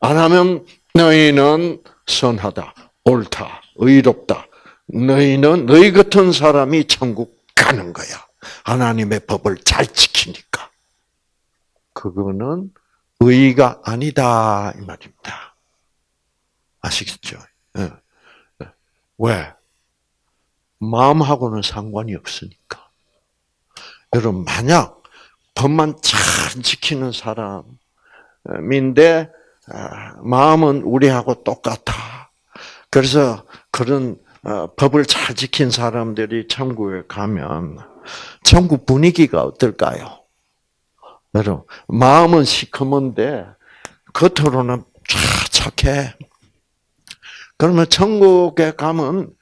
A: 안 하면 너희는 선하다, 옳다, 의롭다. 너희는 너희 같은 사람이 천국 가는 거야. 하나님의 법을 잘 지키니까. 그거는 의가 아니다 이 말입니다. 아시겠죠? 예. 왜? 마음하고는 상관이 없으니까. 여러분 만약 법만 잘 지키는 사람인데 아, 마음은 우리하고 똑같아. 그래서 그런 어, 법을 잘 지킨 사람들이 천국에 가면 천국 분위기가 어떨까요? 여러분 마음은 시커먼데 겉으로는 착해. 그러면 천국에 가면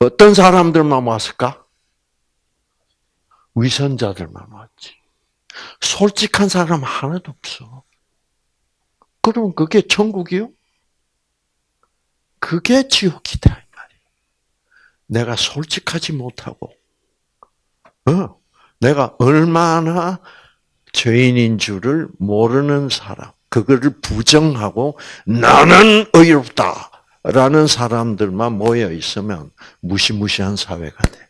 A: 어, 어떤 사람들만 왔을까? 위선자들만 왔지. 솔직한 사람 하나도 없어. 그럼 그게 천국이요? 그게 지옥이다 이 말이야. 내가 솔직하지 못하고, 어, 내가 얼마나 죄인인 줄을 모르는 사람, 그거를 부정하고 나는 의롭다 라는 사람들만 모여 있으면 무시무시한 사회가 돼.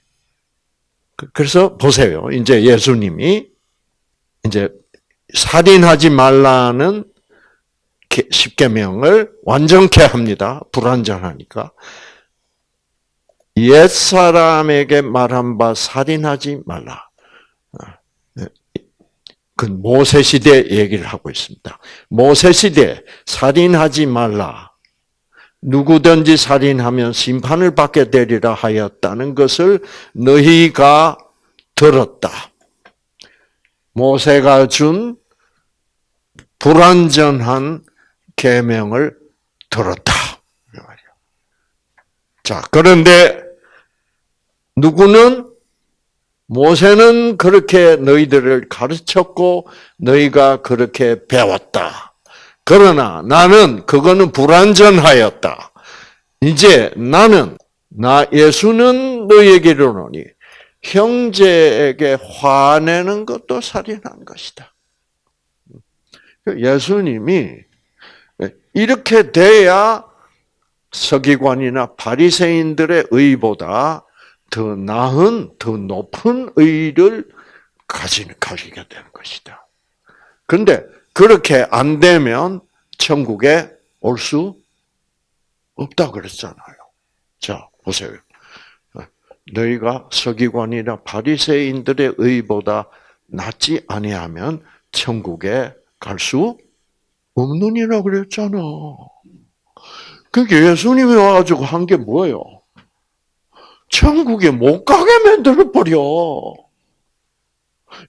A: 그, 그래서 보세요. 이제 예수님이 이제 살인하지 말라는 십계명을 완전케 합니다. 불완전하니까. 옛 사람에게 말한 바 살인하지 말라. 그 모세 시대 얘기를 하고 있습니다. 모세 시대 살인하지 말라. 누구든지 살인하면 심판을 받게 되리라 하였다는 것을 너희가 들었다. 모세가 준 불완전한 계명을 들었다. 자, 그런데 누구는 모세는 그렇게 너희들을 가르쳤고 너희가 그렇게 배웠다. 그러나 나는 그거는 불완전하였다. 이제 나는 나 예수는 너희에게 이르노니 형제에게 화내는 것도 살인한 것이다. 예수님이 이렇게 돼야 서기관이나 바리새인들의 의보다 더 나은, 더 높은 의를 가지, 가지게 되는 것이다. 근데 그렇게 안 되면 천국에 올 수 없다 그랬잖아요. 자, 보세요. 너희가 서기관이나 바리새인들의 의보다 낫지 아니하면 천국에 갈 수 없느니라 그랬잖아. 그게 예수님이 와가지고 한 게 뭐예요? 천국에 못 가게 만들어 버려.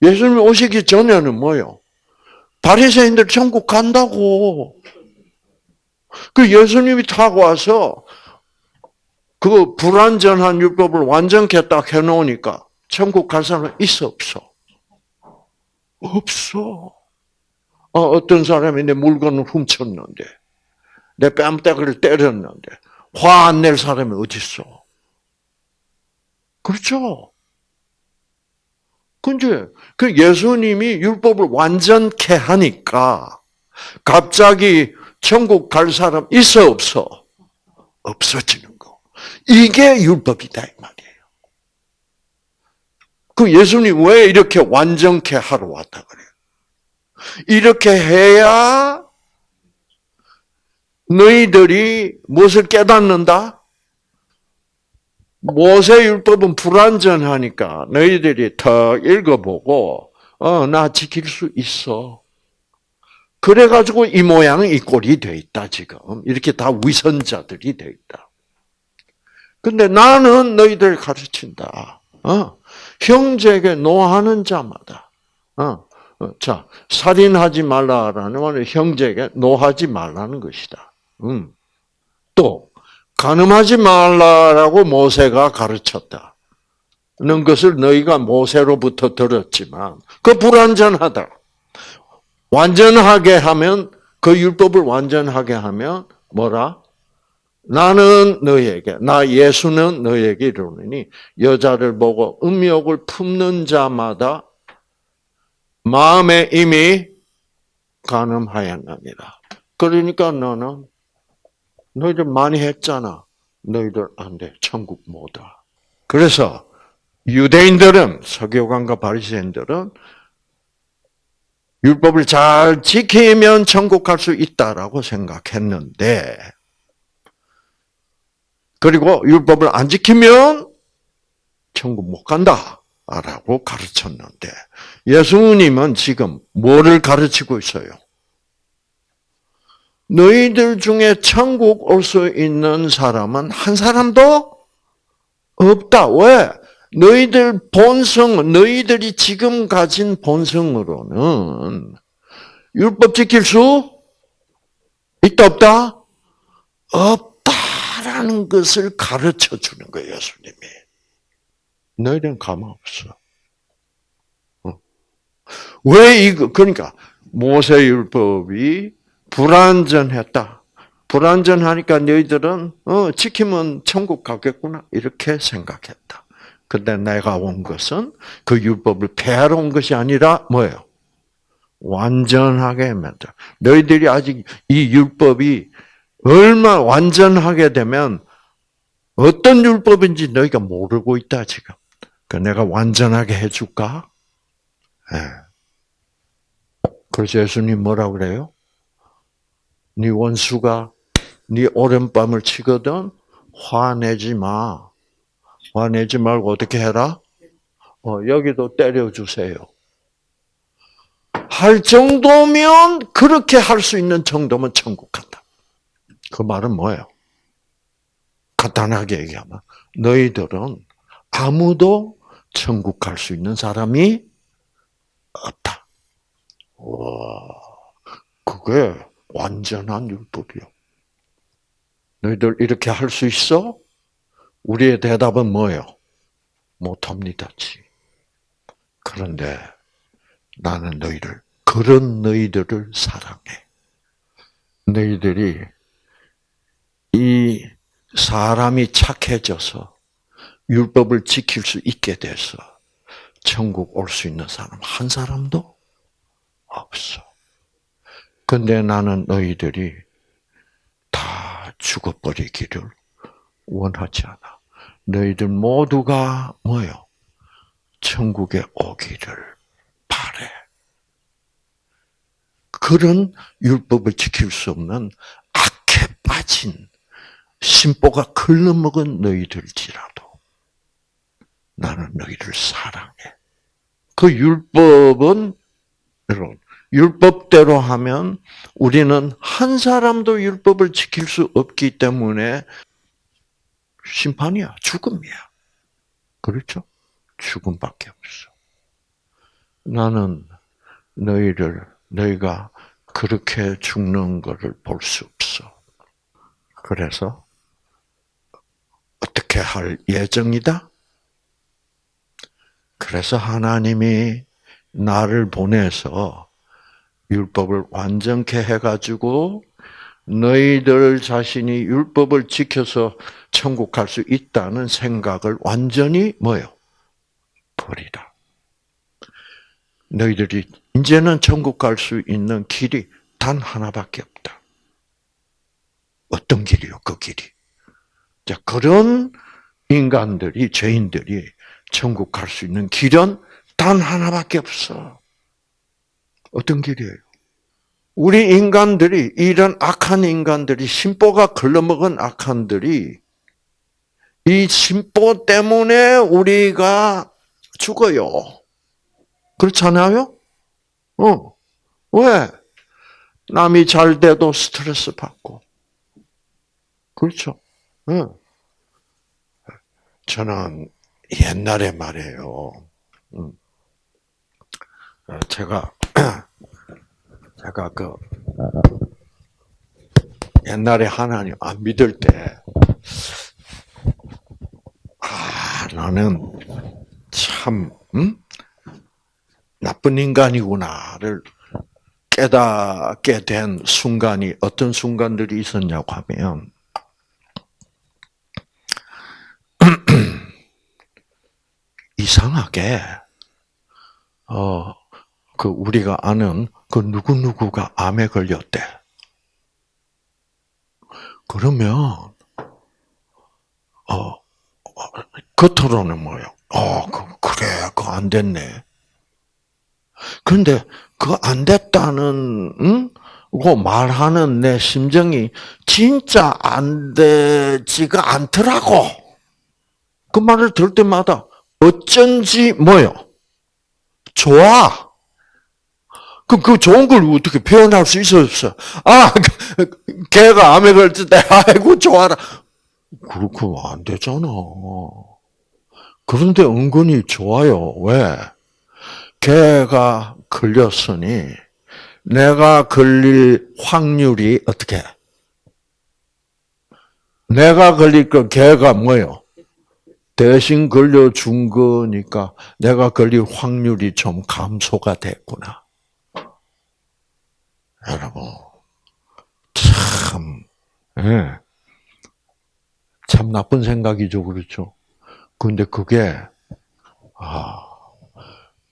A: 예수님 오시기 전에는 뭐요? 바리새인들 천국 간다고. 그 예수님이 타고 와서 그 불완전한 율법을 완전케 딱 해놓으니까 천국 갈 사람 있어 없어? 없어. 어, 어떤 사람이 내 물건을 훔쳤는데 내 뺨때기를 때렸는데 화 안 낼 사람이 어디 있어? 그렇죠. 근데 그 예수님이 율법을 완전케 하니까 갑자기 천국 갈 사람 있어 없어? 없어지는 거. 이게 율법이다 이 말이에요. 그 예수님 왜 이렇게 완전케 하러 왔다 그래요? 이렇게 해야 너희들이 무엇을 깨닫는다? 모세율법은 불완전하니까 너희들이 더 읽어보고 어, 나 지킬 수 있어. 그래가지고 이 모양 이 꼴이 돼 있다 지금 이렇게 다 위선자들이 돼 있다. 근데 나는 너희들 가르친다. 어? 형제에게 노하는 자마다. 어? 어자 살인하지 말라라는 말은 형제에게 노하지 말라는 것이다. 음. 또 가늠하지 말라라고 모세가 가르쳤다. 는 것을 너희가 모세로부터 들었지만 그 불완전하다. 완전하게 하면 그 율법을 완전하게 하면 뭐라? 나는 너희에게 나 예수는 너희에게 이르노니 여자를 보고 음욕을 품는 자마다 마음에 이미 가늠하였느니라. 그러니까 너는 너희들 많이 했잖아. 너희들 안 돼. 천국 못 와. 그래서 유대인들은 서교관과 바리새인들은 율법을 잘 지키면 천국 갈 수 있다라고 생각했는데 그리고 율법을 안 지키면 천국 못 간다라고 가르쳤는데 예수님은 지금 뭐를 가르치고 있어요? 너희들 중에 천국 올 수 있는 사람은 한 사람도 없다. 왜? 너희들 본성, 너희들이 지금 가진 본성으로는 율법 지킬 수 있다, 없다? 없다라는 것을 가르쳐 주는 거예요, 예수님이. 너희들은 가망 없어. 어. 왜 이거, 그러니까, 모세율법이 불완전했다. 불완전하니까 너희들은 어, 지키면 천국 가겠구나 이렇게 생각했다. 근데 내가 온 것은 그 율법을 폐하러 온 것이 아니라 뭐예요? 완전하게 만들. 너희들이 아직 이 율법이 얼마 완전하게 되면 어떤 율법인지 너희가 모르고 있다 지금. 그 내가 완전하게 해줄까? 네. 그래서 예수님 뭐라 그래요? 네 원수가 네 오랜밤을 치거든 화내지 마. 화내지 말고 어떻게 해라? 어, 여기도 때려주세요. 할 정도면 그렇게 할 수 있는 정도면 천국 간다. 그 말은 뭐예요? 간단하게 얘기하면 너희들은 아무도 천국 갈 수 있는 사람이 없다. 와, 그게 완전한 율법이요. 너희들 이렇게 할 수 있어? 우리의 대답은 뭐예요? 못합니다지. 그런데 나는 너희를 그런 너희들을 사랑해. 너희들이 이 사람이 착해져서 율법을 지킬 수 있게 돼서 천국 올 수 있는 사람 한 사람도 없어. 근데 나는 너희들이 다 죽어버리기를 원하지 않아. 너희들 모두가 뭐요? 천국에 오기를 바래. 그런 율법을 지킬 수 없는 악해 빠진 심보가 글러먹은 너희들지라도 나는 너희를 사랑해. 그 율법은 여러분 율법대로 하면 우리는 한 사람도 율법을 지킬 수 없기 때문에 심판이야, 죽음이야. 그렇죠? 죽음밖에 없어. 나는 너희를 너희가 그렇게 죽는 것을 볼 수 없어. 그래서 어떻게 할 예정이다? 그래서 하나님이 나를 보내서 율법을 완전케 해가지고 너희들 자신이 율법을 지켜서 천국 갈 수 있다는 생각을 완전히 뭐요? 버리라. 너희들이 이제는 천국 갈 수 있는 길이 단 하나밖에 없다. 어떤 길이요? 그 길이. 자, 그런 인간들이, 죄인들이 천국 갈 수 있는 길은 단 하나밖에 없어. 어떤 길이에요? 우리 인간들이, 이런 악한 인간들이, 심보가 걸러먹은 악한들이, 이 심보 때문에 우리가 죽어요. 그렇잖아요? 어. 왜? 남이 잘 돼도 스트레스 받고. 그렇죠? 응. 저는 옛날에 말이에요. 음. 어, 제가 제가 그 옛날에 하나님 안 믿을 때, 아 나는 참 음? 나쁜 인간이구나를 깨닫게 된 순간이 어떤 순간들이 있었냐고 하면 이상하게 어 그 우리가 아는 그 누구 누구가 암에 걸렸대. 그러면 어 겉으로는 뭐요? 어 그, 그래 그거 안 됐네. 그런데 그거 안 됐다는 응? 그 말하는 내 심정이 진짜 안 되지가 않더라고. 그 말을 들을 때마다 어쩐지 뭐요? 좋아. 그, 그 좋은 걸 어떻게 표현할 수 있어, 없어? 아, 걔가 암에 걸릴 때, 아이고, 좋아라. 그렇게 안 되잖아. 그런데 은근히 좋아요. 왜? 걔가 걸렸으니, 내가 걸릴 확률이 어떻게? 내가 걸릴 거 걔가 뭐요? 대신 걸려준 거니까 내가 걸릴 확률이 좀 감소가 됐구나. 여러분, 참, 예. 참 나쁜 생각이죠, 그렇죠? 근데 그게, 아,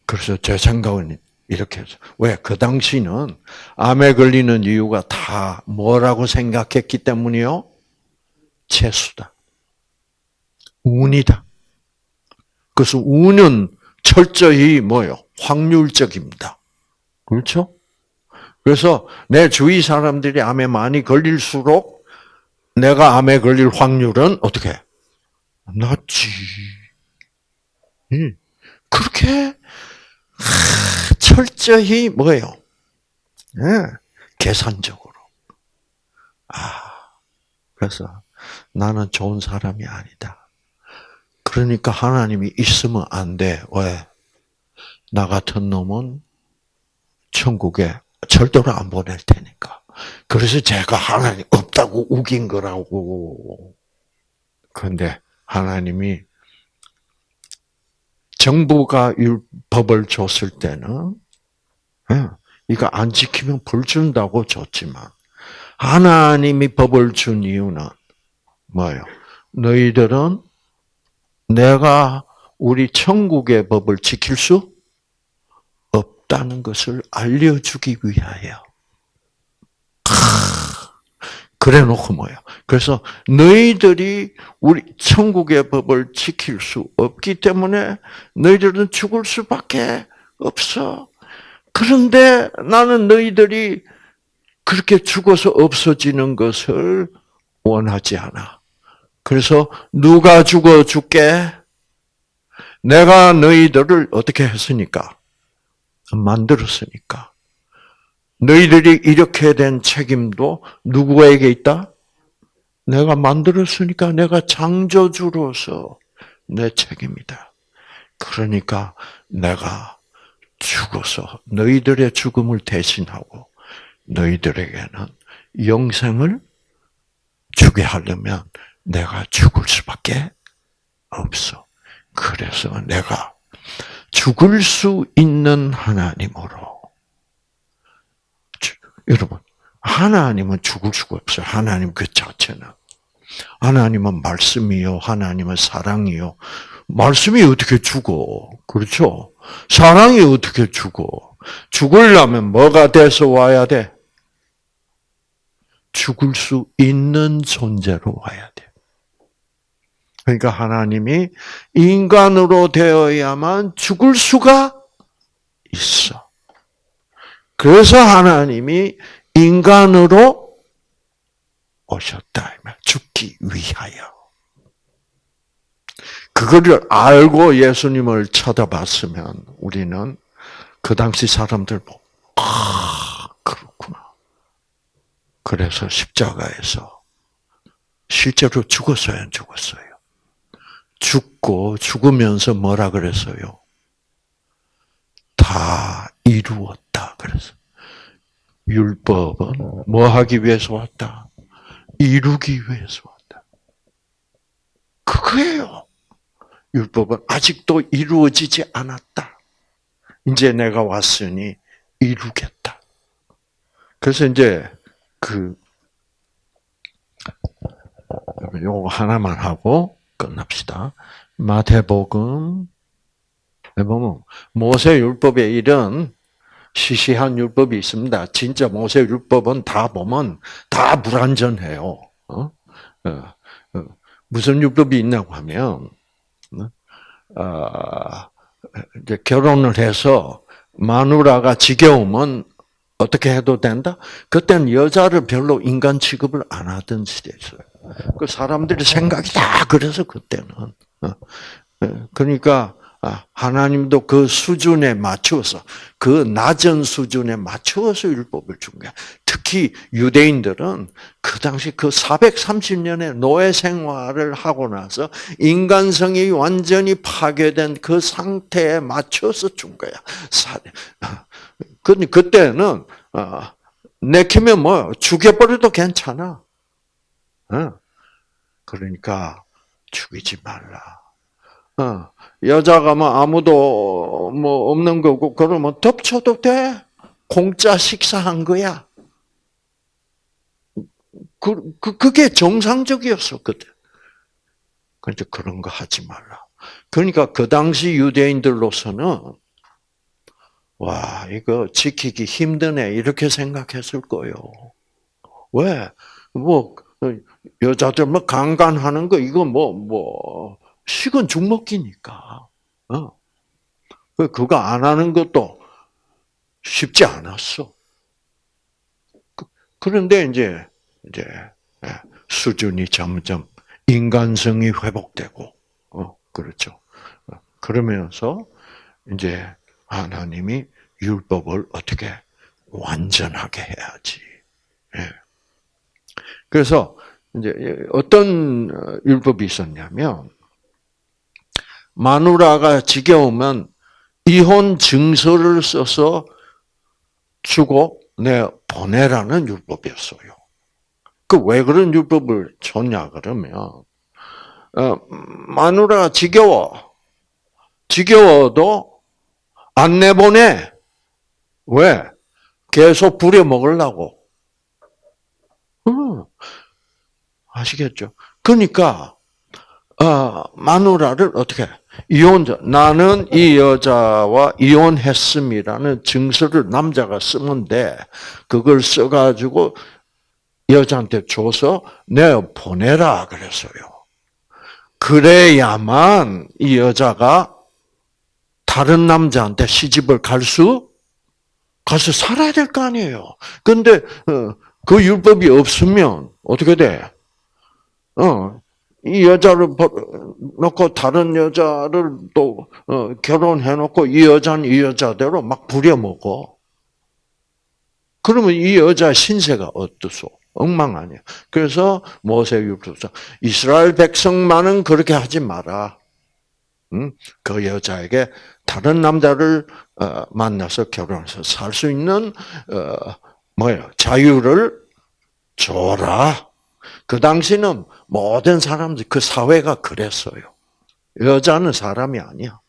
A: 그래서 제 생각은 이렇게 해서, 왜? 그 당시는 암에 걸리는 이유가 다 뭐라고 생각했기 때문이요? 재수다. 운이다. 그래서 운은 철저히 뭐요? 확률적입니다. 그렇죠? 그래서 내 주위 사람들이 암에 많이 걸릴수록 내가 암에 걸릴 확률은 어떻게? 낮지. 그렇게 참 철저히 뭐예요? 예, 계산적으로. 아, 그래서 나는 좋은 사람이 아니다. 그러니까 하나님이 있으면 안 돼. 왜? 나 같은 놈은 천국에 절대로 안 보낼 테니까. 그래서 제가 하나님 없다고 우긴 거라고. 그런데 하나님이 정부가 법을 줬을 때는 예, 이거 안 지키면 벌 준다고 줬지만 하나님이 법을 준 이유는 뭐예요? 너희들은 내가 우리 천국의 법을 지킬 수 없다는 것을 알려주기 위하여. 그래 놓고 뭐예요? 그래서 너희들이 우리 천국의 법을 지킬 수 없기 때문에 너희들은 죽을 수밖에 없어. 그런데 나는 너희들이 그렇게 죽어서 없어지는 것을 원하지 않아. 그래서 누가 죽어 죽게? 내가 너희들을 어떻게 했으니까? 만들었으니까. 너희들이 이렇게 된 책임도 누구에게 있다? 내가 만들었으니까 내가 창조주로서 내 책임이다. 그러니까 내가 죽어서 너희들의 죽음을 대신하고 너희들에게는 영생을 주게 하려면 내가 죽을 수밖에 없어. 그래서 내가 죽을 수 있는 하나님으로 여러분, 하나님은 죽을 수가 없어요. 하나님 그 자체는. 하나님은 말씀이요. 하나님은 사랑이요. 말씀이 어떻게 죽어? 그렇죠? 사랑이 어떻게 죽어? 죽으려면 뭐가 돼서 와야 돼? 죽을 수 있는 존재로 와야 돼. 그러니까 하나님이 인간으로 되어야만 죽을 수가 있어. 그래서 하나님이 인간으로 오셨다. 죽기 위하여. 그거를 알고 예수님을 쳐다봤으면 우리는 그 당시 사람들 보고, 아, 그렇구나. 그래서 십자가에서 실제로 죽었어요, 안 죽었어요? 죽고 죽으면서 뭐라 그랬어요? 다 이루었다. 그래서 율법은 뭐 하기 위해서 왔다? 이루기 위해서 왔다. 그거예요. 율법은 아직도 이루어지지 않았다. 이제 내가 왔으니 이루겠다. 그래서 이제 그 요거 하나만 하고 끝납시다. 마태복음 보면 모세 율법에 이런 시시한 율법이 있습니다. 진짜 모세 율법은 다 보면 다 불완전해요. 어? 어, 어. 무슨 율법이 있냐고 하면 어, 이제 결혼을 해서 마누라가 지겨우면 어떻게 해도 된다? 그때는 여자를 별로 인간 취급을 안 하던 시대였어요. 그 사람들의 생각이 다 그래서 그때는. 어, 어, 그러니까 아, 하나님도 그 수준에 맞추어서 그 낮은 수준에 맞추어서 율법을 준 거야. 특히 유대인들은 그 당시 그 430년의 노예 생활을 하고 나서 인간성이 완전히 파괴된 그 상태에 맞춰서 준 거야. 근데 그때는 어, 내키면 뭐 죽여버려도 괜찮아. 어? 그러니까 죽이지 말라. 어, 여자가 뭐 아무도 뭐 없는 거고 그러면 덮쳐도 돼. 공짜 식사한 거야. 그, 그, 그게 정상적이었어, 그때. 그런데 그런 거 하지 말라. 그러니까 그 당시 유대인들로서는 와, 이거 지키기 힘드네. 이렇게 생각했을 거예요. 왜? 뭐, 여자들 뭐 강간하는 거, 이거 뭐, 뭐, 식은 죽 먹기니까. 어. 그, 그거 안 하는 것도 쉽지 않았어. 그, 그런데 이제, 이제, 예, 수준이 점점 인간성이 회복되고, 어, 그렇죠. 어, 그러면서 이제 하나님이 율법을 어떻게 완전하게 해야지. 예. 그래서 이제 어떤 율법이 있었냐면 마누라가 지겨우면 이혼 증서를 써서 주고 내 보내라는 율법이었어요. 그 왜 그런 율법을 줬냐 그러면 어, 마누라가 지겨워. 지겨워도 안 내보내. 왜? 계속 부려 먹으려고. 음, 아시겠죠? 그러니까 어, 마누라를 어떻게 이혼자 나는 이 여자와 이혼했음이라는 증서를 남자가 쓰면 돼. 그걸 써가지고 여자한테 줘서 내 보내라 그랬어요. 그래야만 이 여자가 다른 남자한테 시집을 갈 수, 가서 살아야 될 거 아니에요. 근데, 어, 그 율법이 없으면 어떻게 돼? 어, 이 여자를 놓고 다른 여자를 또 어, 결혼해 놓고 이 여자는 이 여자대로 막 부려먹어. 그러면 이 여자 신세가 어떠소? 엉망 아니야. 그래서 모세 율법상 이스라엘 백성만은 그렇게 하지 마라. 응? 그 여자에게 다른 남자를 어, 만나서 결혼해서 살 수 있는 어, 뭐야 자유를 줘라. 그 당시는 모든 사람들, 그 사회가 그랬어요. 여자는 사람이 아니야.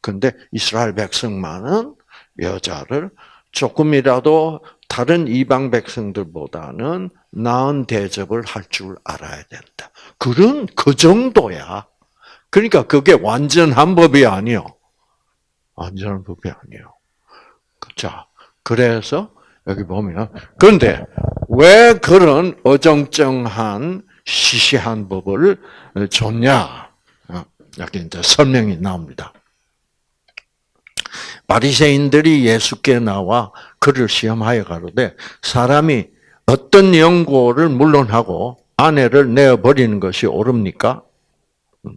A: 근데 이스라엘 백성만은 여자를 조금이라도 다른 이방 백성들보다는 나은 대접을 할 줄 알아야 된다. 그런 그 정도야. 그러니까 그게 완전한 법이 아니요. 완전한 법이 아니요. 자, 그래서 여기 보면 그런데 왜 그런 어정쩡한 시시한 법을 줬냐? 어, 여기 이제 설명이 나옵니다. 바리새인들이 예수께 나와 그를 시험하여 가로되 사람이 어떤 연고를 물론하고 아내를 내어 버리는 것이 옳습니까? 음.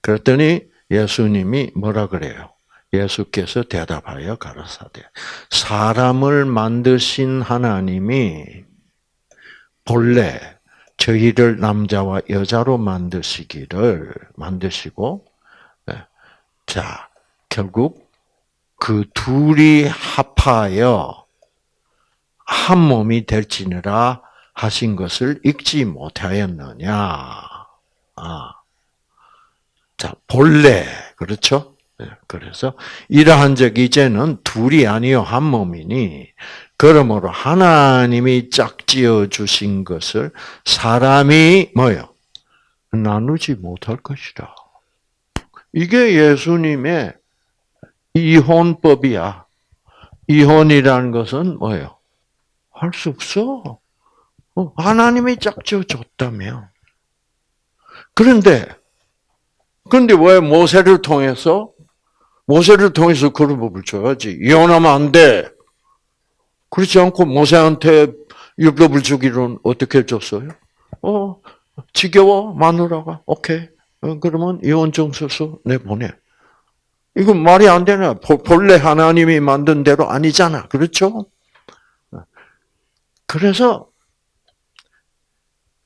A: 그랬더니 예수님이 뭐라 그래요? 예수께서 대답하여 가라사대 사람을 만드신 하나님이 본래 저희를 남자와 여자로 만드시기를 만드시고 네. 자 결국 그 둘이 합하여 한 몸이 될지니라 하신 것을 읽지 못하였느냐. 아. 자, 본래, 그렇죠? 네, 그래서 이러한 적 이제는 둘이 아니요 한 몸이니 그러므로 하나님이 짝지어 주신 것을 사람이 뭐요 나누지 못할 것이다. 이게 예수님의 이혼법이야. 이혼이라는 것은 뭐예요? 할 수 없어. 어, 하나님이 짝지어 줬다며. 그런데 그런데 왜 모세를 통해서 모세를 통해서 그런 법을 줘야지. 이혼하면 안 돼. 그렇지 않고 모세한테 율법을 주기로는 어떻게 줬어요? 어, 지겨워 마누라가 오케이. 어, 그러면 이혼 정서서 내 보내. 이건 말이 안 되나? 본래 하나님이 만든 대로 아니잖아. 그렇죠? 그래서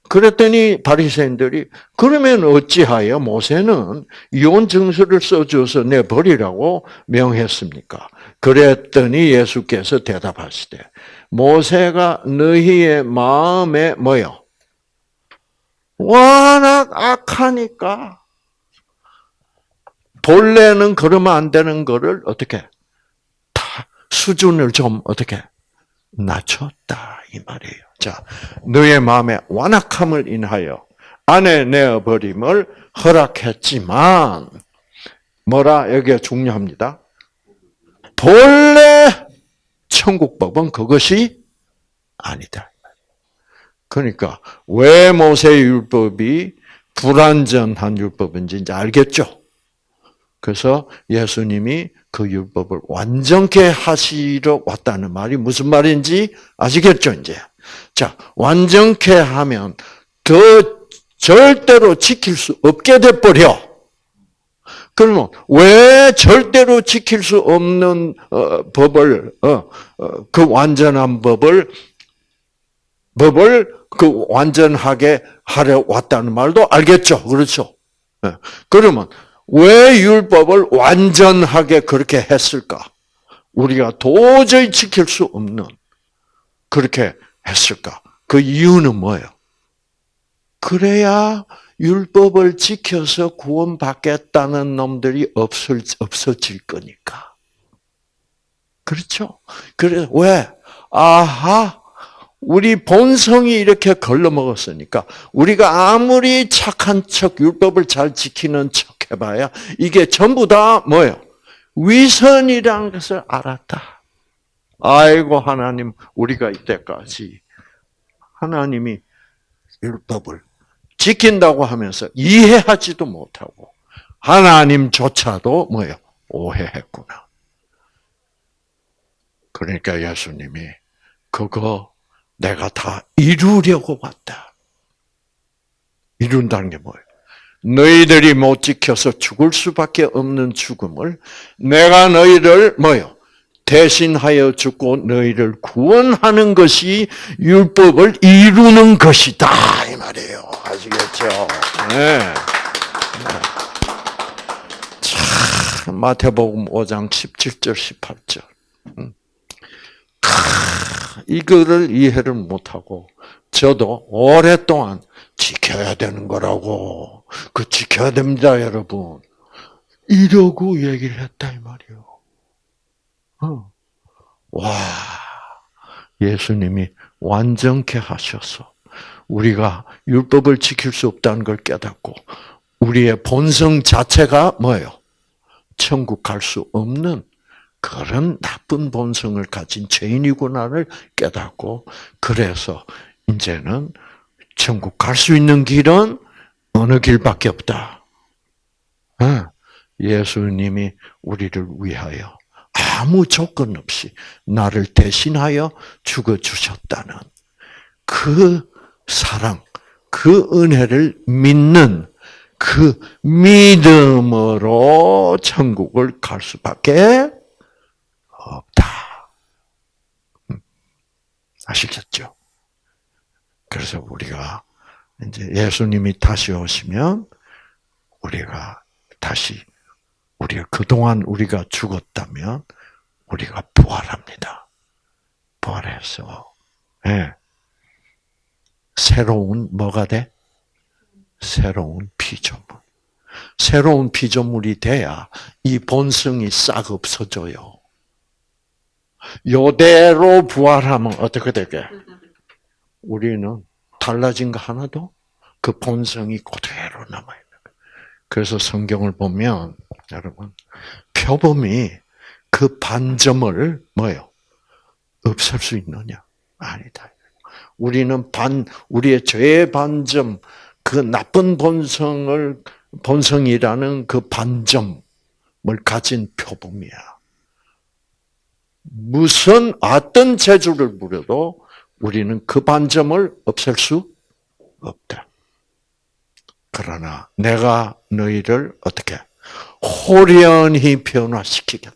A: 그랬더니 바리새인들이 그러면 어찌하여 모세는 이혼 증서를 써줘서 내 버리라고 명했습니까? 그랬더니 예수께서 대답하시되 모세가 너희의 마음에 뭐요? 워낙 악하니까 본래는 그러면 안 되는 거를 어떻게 다 수준을 좀 어떻게 낮췄다 이 말이에요. 자, 너의 마음에 완악함을 인하여 아내 내어버림을 허락했지만 뭐라 여기가 중요합니다. 본래 천국법은 그것이 아니다. 그러니까 왜 모세 율법이 불완전한 율법인지 이제 알겠죠? 그래서 예수님이 그 율법을 완전케 하시러 왔다는 말이 무슨 말인지 아시겠죠, 이제? 자, 완전케 하면 더 절대로 지킬 수 없게 돼버려. 그러면 왜 절대로 지킬 수 없는 어, 법을 어, 어, 그 완전한 법을 법을 그 완전하게 하려 왔다는 말도 알겠죠, 그렇죠? 예. 그러면 왜 율법을 완전하게 그렇게 했을까? 우리가 도저히 지킬 수 없는 그렇게 했을까? 그 이유는 뭐예요? 그래야 율법을 지켜서 구원받겠다는 놈들이 없을, 없어질 거니까. 그렇죠? 그래, 왜? 아하, 우리 본성이 이렇게 걸러먹었으니까, 우리가 아무리 착한 척, 율법을 잘 지키는 척 해봐야, 이게 전부 다 뭐예요? 위선이라는 것을 알았다. 아이고, 하나님, 우리가 이때까지 하나님이 율법을 지킨다고 하면서 이해하지도 못하고 하나님조차도 뭐요 오해했구나. 그러니까 예수님이 그거 내가 다 이루려고 왔다. 이룬다는 게 뭐예요? 너희들이 못 지켜서 죽을 수밖에 없는 죽음을 내가 너희를 뭐요? 대신하여 죽고 너희를 구원하는 것이 율법을 이루는 것이다 이 말이에요. 아시겠죠? 네. 참 마태복음 5장 17절 18절. 이거를 이해를 못하고 저도 오랫동안 지켜야 되는 거라고 그 지켜야 됩니다 여러분 이러고 얘기를 했다 이 말이요. 어. 와 예수님이 완전케 하셔서 우리가 율법을 지킬 수 없다는 걸 깨닫고 우리의 본성 자체가 뭐예요? 천국 갈 수 없는 그런 나쁜 본성을 가진 죄인이구나를 깨닫고 그래서 이제는 천국 갈 수 있는 길은 어느 길밖에 없다. 어, 예수님이 우리를 위하여 아무 조건 없이 나를 대신하여 죽어 주셨다는 그 사랑, 그 은혜를 믿는 그 믿음으로 천국을 갈 수밖에 없다. 음. 아시겠죠? 그래서 우리가 이제 예수님이 다시 오시면 우리가 다시 우리가 그동안 우리가 죽었다면 우리가 부활합니다. 부활해서 예. 새로운 뭐가 돼? 새로운 피조물. 새로운 피조물이 돼야 이 본성이 싹 없어져요. 요대로 부활하면 어떻게 되게? 우리는 달라진 거 하나도 그 본성이 그대로 남아 있는 거예요. 그래서 성경을 보면 여러분 표범이 그 반점을 뭐요? 없앨 수 있느냐? 아니다. 우리는 반 우리의 죄의 반점 그 나쁜 본성을 본성이라는 그 반점을 가진 표범이야. 무슨 어떤 재주를 부려도 우리는 그 반점을 없앨 수 없다. 그러나 내가 너희를 어떻게 호련히 변화시키겠다.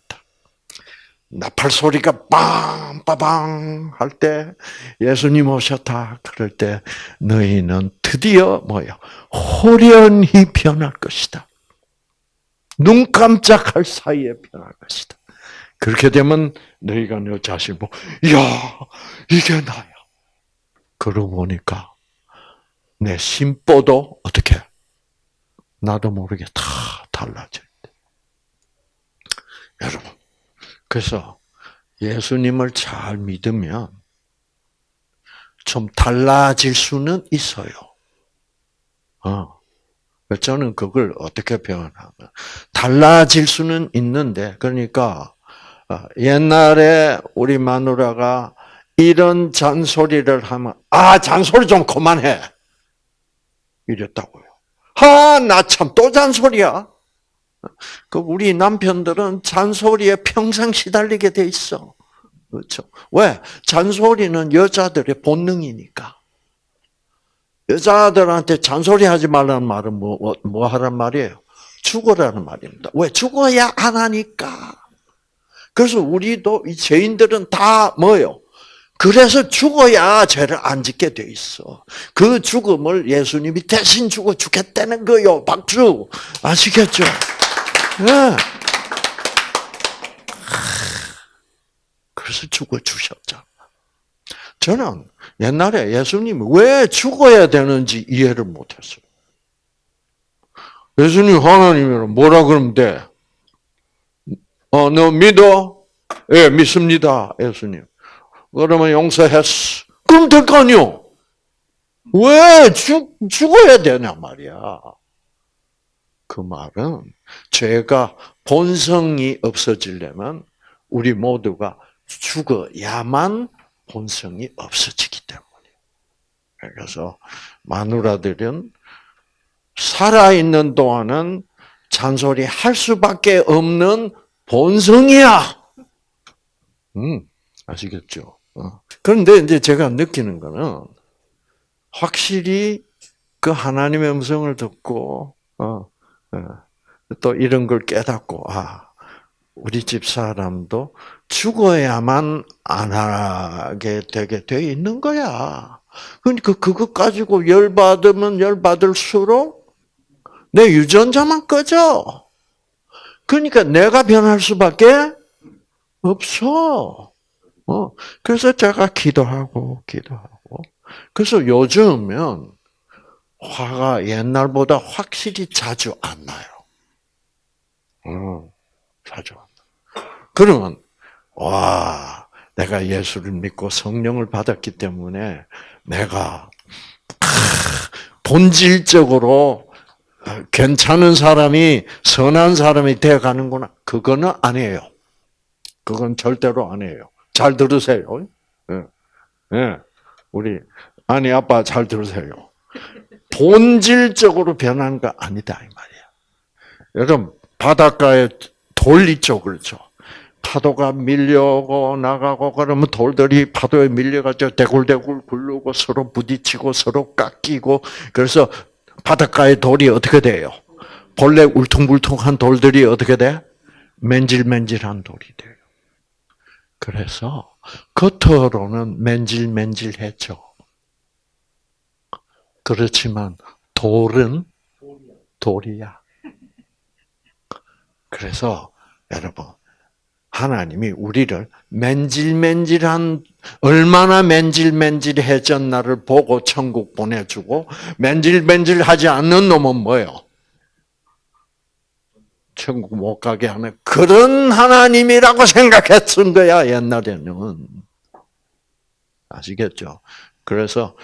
A: 나팔 소리가 빵빠방 할 때 예수님 오셨다 그럴 때 너희는 드디어 뭐야 호련히 변할 것이다. 눈 깜짝할 사이에 변할 것이다. 그렇게 되면 너희가 너 자신 보고 야 이게 나야. 그러고 보니까 내 심보도 어떻게 나도 모르게 다 달라져. 여러분 그래서 예수님을 잘 믿으면 좀 달라질 수는 있어요. 어. 저는 그걸 어떻게 표현하면 달라질 수는 있는데 그러니까 어, 옛날에 우리 마누라가 이런 잔소리를 하면 아 잔소리 좀 그만해 이랬다고요. 아나 참 또 잔소리야. 그 우리 남편들은 잔소리에 평생 시달리게 돼 있어. 그렇죠? 왜? 잔소리는 여자들의 본능이니까. 여자들한테 잔소리하지 말라는 말은 뭐, 뭐, 뭐 하란 말이에요? 죽어라는 말입니다. 왜 죽어야 안 하니까. 그래서 우리도 이 죄인들은 다 뭐요? 그래서 죽어야 죄를 안 짓게 돼 있어. 그 죽음을 예수님이 대신 죽어 죽겠다는 거요. 박수. 아시겠죠? 네. 그래서 죽어 주셨잖아. 저는 옛날에 예수님이 왜 죽어야 되는지 이해를 못했어요. 예수님 하나님이면 뭐라 그러면 돼? 어, 너 믿어? 예, 믿습니다, 예수님. 그러면 용서했어. 그럼 될 거 아니요? 왜 죽, 죽어야 되냐 말이야. 그 말은 죄가 본성이 없어지려면 우리 모두가 죽어야만 본성이 없어지기 때문이에요. 그래서 마누라들은 살아있는 동안은 잔소리 할 수밖에 없는 본성이야. 음, 아시겠죠? 어. 그런데 이제 제가 느끼는 거는 확실히 그 하나님의 음성을 듣고 어, 어, 또 이런 걸 깨닫고 아 우리 집 사람도 죽어야만 안 하게 되게 돼 있는 거야. 그러니까 그것 가지고 열 받으면 열 받을수록 내 유전자만 꺼져. 그러니까 내가 변할 수밖에 없어. 어, 그래서 제가 기도하고, 기도하고. 그래서 요즘은 화가 옛날보다 확실히 자주 안 나요. 어, 자주 안 나. 그러면, 와, 내가 예수를 믿고 성령을 받았기 때문에 내가, 본질적으로 괜찮은 사람이, 선한 사람이 되어 가는구나. 그거는 아니에요. 그건 절대로 아니에요. 잘 들으세요. 예. 예. 우리 아니 아빠 잘 들으세요. 본질적으로 변하는 거 아니다 이 말이야. 여러분 바닷가에 돌 있죠, 그렇죠? 파도가 밀려오고 나가고 그러면 돌들이 파도에 밀려가지고 대굴대굴 굴르고 서로 부딪히고 서로 깎이고 그래서 바닷가의 돌이 어떻게 돼요? 본래 울퉁불퉁한 돌들이 어떻게 돼? 맨질맨질한 돌이 돼요. 그래서 겉으로는 맨질맨질했죠. 그렇지만 돌은 돌이야. 그래서 여러분 하나님이 우리를 맨질맨질한 얼마나 맨질맨질해졌 나를 보고 천국 보내주고 맨질맨질하지 않는 놈은 뭐예요? 천국 못 가게 하는 그런 하나님이라고 생각했던 거야 옛날에는 아시겠죠? 그래서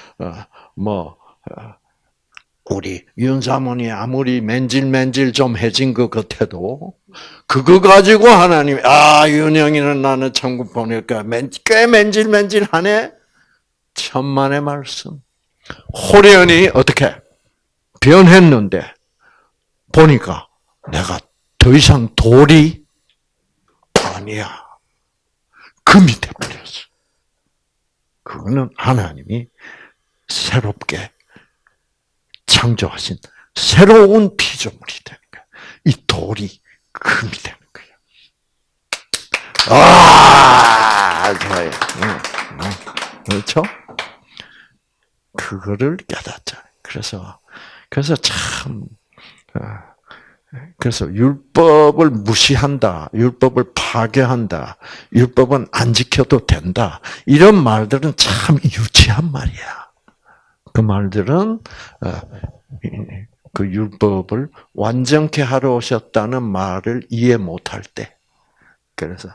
A: 뭐 우리 윤사모니 아무리 맨질맨질 좀 해진 것 같아도 그거 가지고 하나님 아 윤영이는 나는 천국 보낼까 꽤 맨질맨질하네 천만의 말씀 호련이 어떻게 변했는데 보니까 내가 더 이상 돌이 아니야. 금이 되버렸어. 그거는 하나님이 새롭게 창조하신 새로운 피조물이 되는 거야. 이 돌이 금이 되는 거야. 아, 좋아요. 그렇죠? 그거를 깨닫잖아요. 그래서, 그래서 참, 어, 그래서 율법을 무시한다, 율법을 파괴한다, 율법은 안 지켜도 된다. 이런 말들은 참 유치한 말이야. 그 말들은 어, 그 율법을 완전케 하러 오셨다는 말을 이해 못할 때, 그래서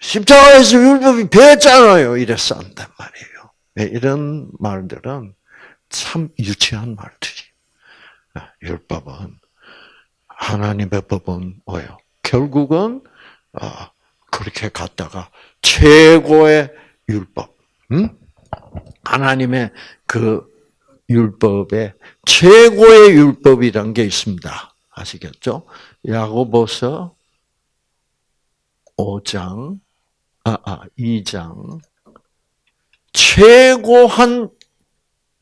A: 십자가에서 율법이 배웠잖아요. 이래서 한단 말이에요. 네, 이런 말들은 참 유치한 말들이. 어, 율법은 하나님의 법은 뭐예요? 결국은 어, 그렇게 갔다가 최고의 율법, 음? 하나님의 그 율법에 최고의 율법이란 게 있습니다. 아시겠죠? 야고보서 5장, 아, 아, 2장. 최고한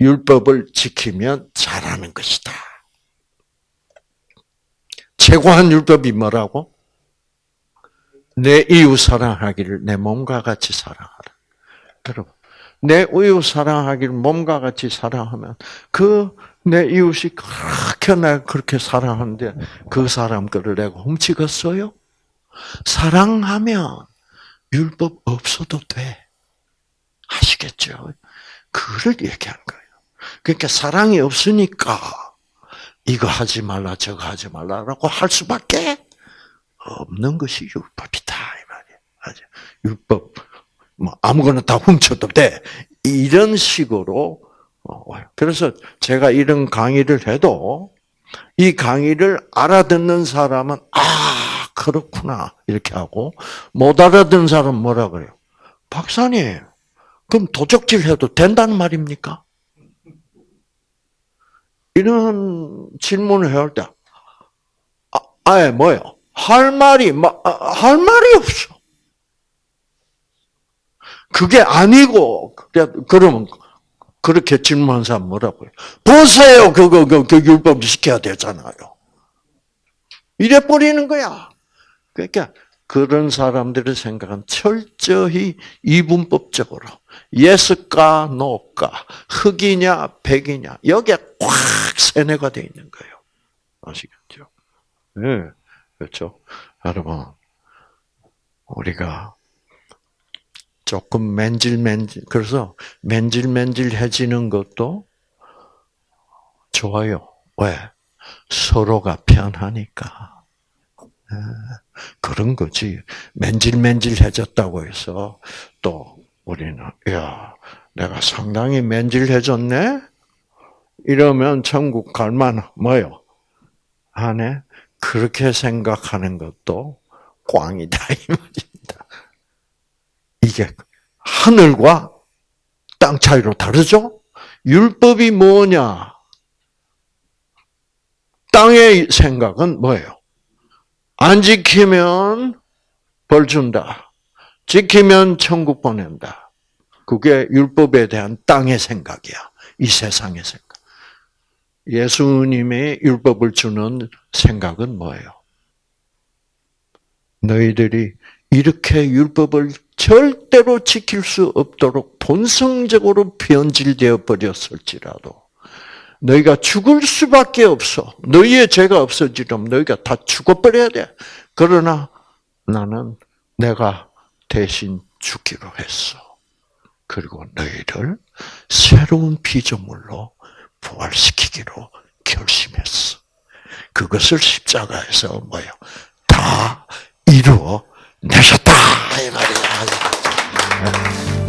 A: 율법을 지키면 잘하는 것이다. 최고한 율법이 뭐라고? 내 이웃 사랑하기를 내 몸과 같이 사랑하라. 여러분, 내 이웃 사랑하기를 몸과 같이 사랑하면 그 내 이웃이 그렇게 나 그렇게 사랑하는데 그 사람 거를 내가 훔치겠어요? 사랑하면 율법 없어도 돼. 아시겠죠? 그를 얘기한 거예요. 그러니까 사랑이 없으니까 이거 하지 말라 저거 하지 말라라고 할 수밖에 없는 것이 율법이다 이 말이에요. 율법 뭐 아무거나 다 훔쳐도 돼. 이런 식으로 와요. 그래서 제가 이런 강의를 해도 이 강의를 알아듣는 사람은 아 그렇구나 이렇게 하고 못 알아듣는 사람은 뭐라 그래요? 박사님 그럼 도적질 해도 된다는 말입니까? 이런 질문을 해올 때, 아, 아예 뭐요? 할 말이, 아, 할 말이 없어. 그게 아니고, 그러면, 그렇게 질문한 사람 뭐라고요? 보세요! 그거, 그, 그 율법 지켜야 되잖아요. 이래 버리는 거야. 그러니까, 그런 사람들의 생각은 철저히 이분법적으로 예스까 노까 흑이냐 백이냐 여기에 꽉 세뇌가 되어 있는 거예요. 아시겠죠? 네, 그렇죠. 여러분 우리가 조금 맨질맨질 그래서 맨질맨질해지는 것도 좋아요. 왜? 서로가 편하니까. 네. 그런 거지. 맨질맨질해졌다고 해서 또 우리는 야 내가 상당히 맨질해졌네. 이러면 천국 갈만 뭐요? 안에 그렇게 생각하는 것도 꽝이다 이 말입니다. 이게 하늘과 땅 차이로 다르죠? 율법이 뭐냐? 땅의 생각은 뭐예요? 안 지키면 벌 준다. 지키면 천국 보낸다. 그게 율법에 대한 땅의 생각이야. 이 세상의 생각. 예수님의 율법을 주는 생각은 뭐예요? 너희들이 이렇게 율법을 절대로 지킬 수 없도록 본성적으로 변질되어 버렸을지라도 너희가 죽을 수밖에 없어. 너희의 죄가 없어지려면 너희가 다 죽어버려야 돼. 그러나 나는 내가 대신 죽기로 했어. 그리고 너희를 새로운 피조물로 부활시키기로 결심했어. 그것을 십자가에서 뭐요? 다 이루어 되셨다 이 말이야.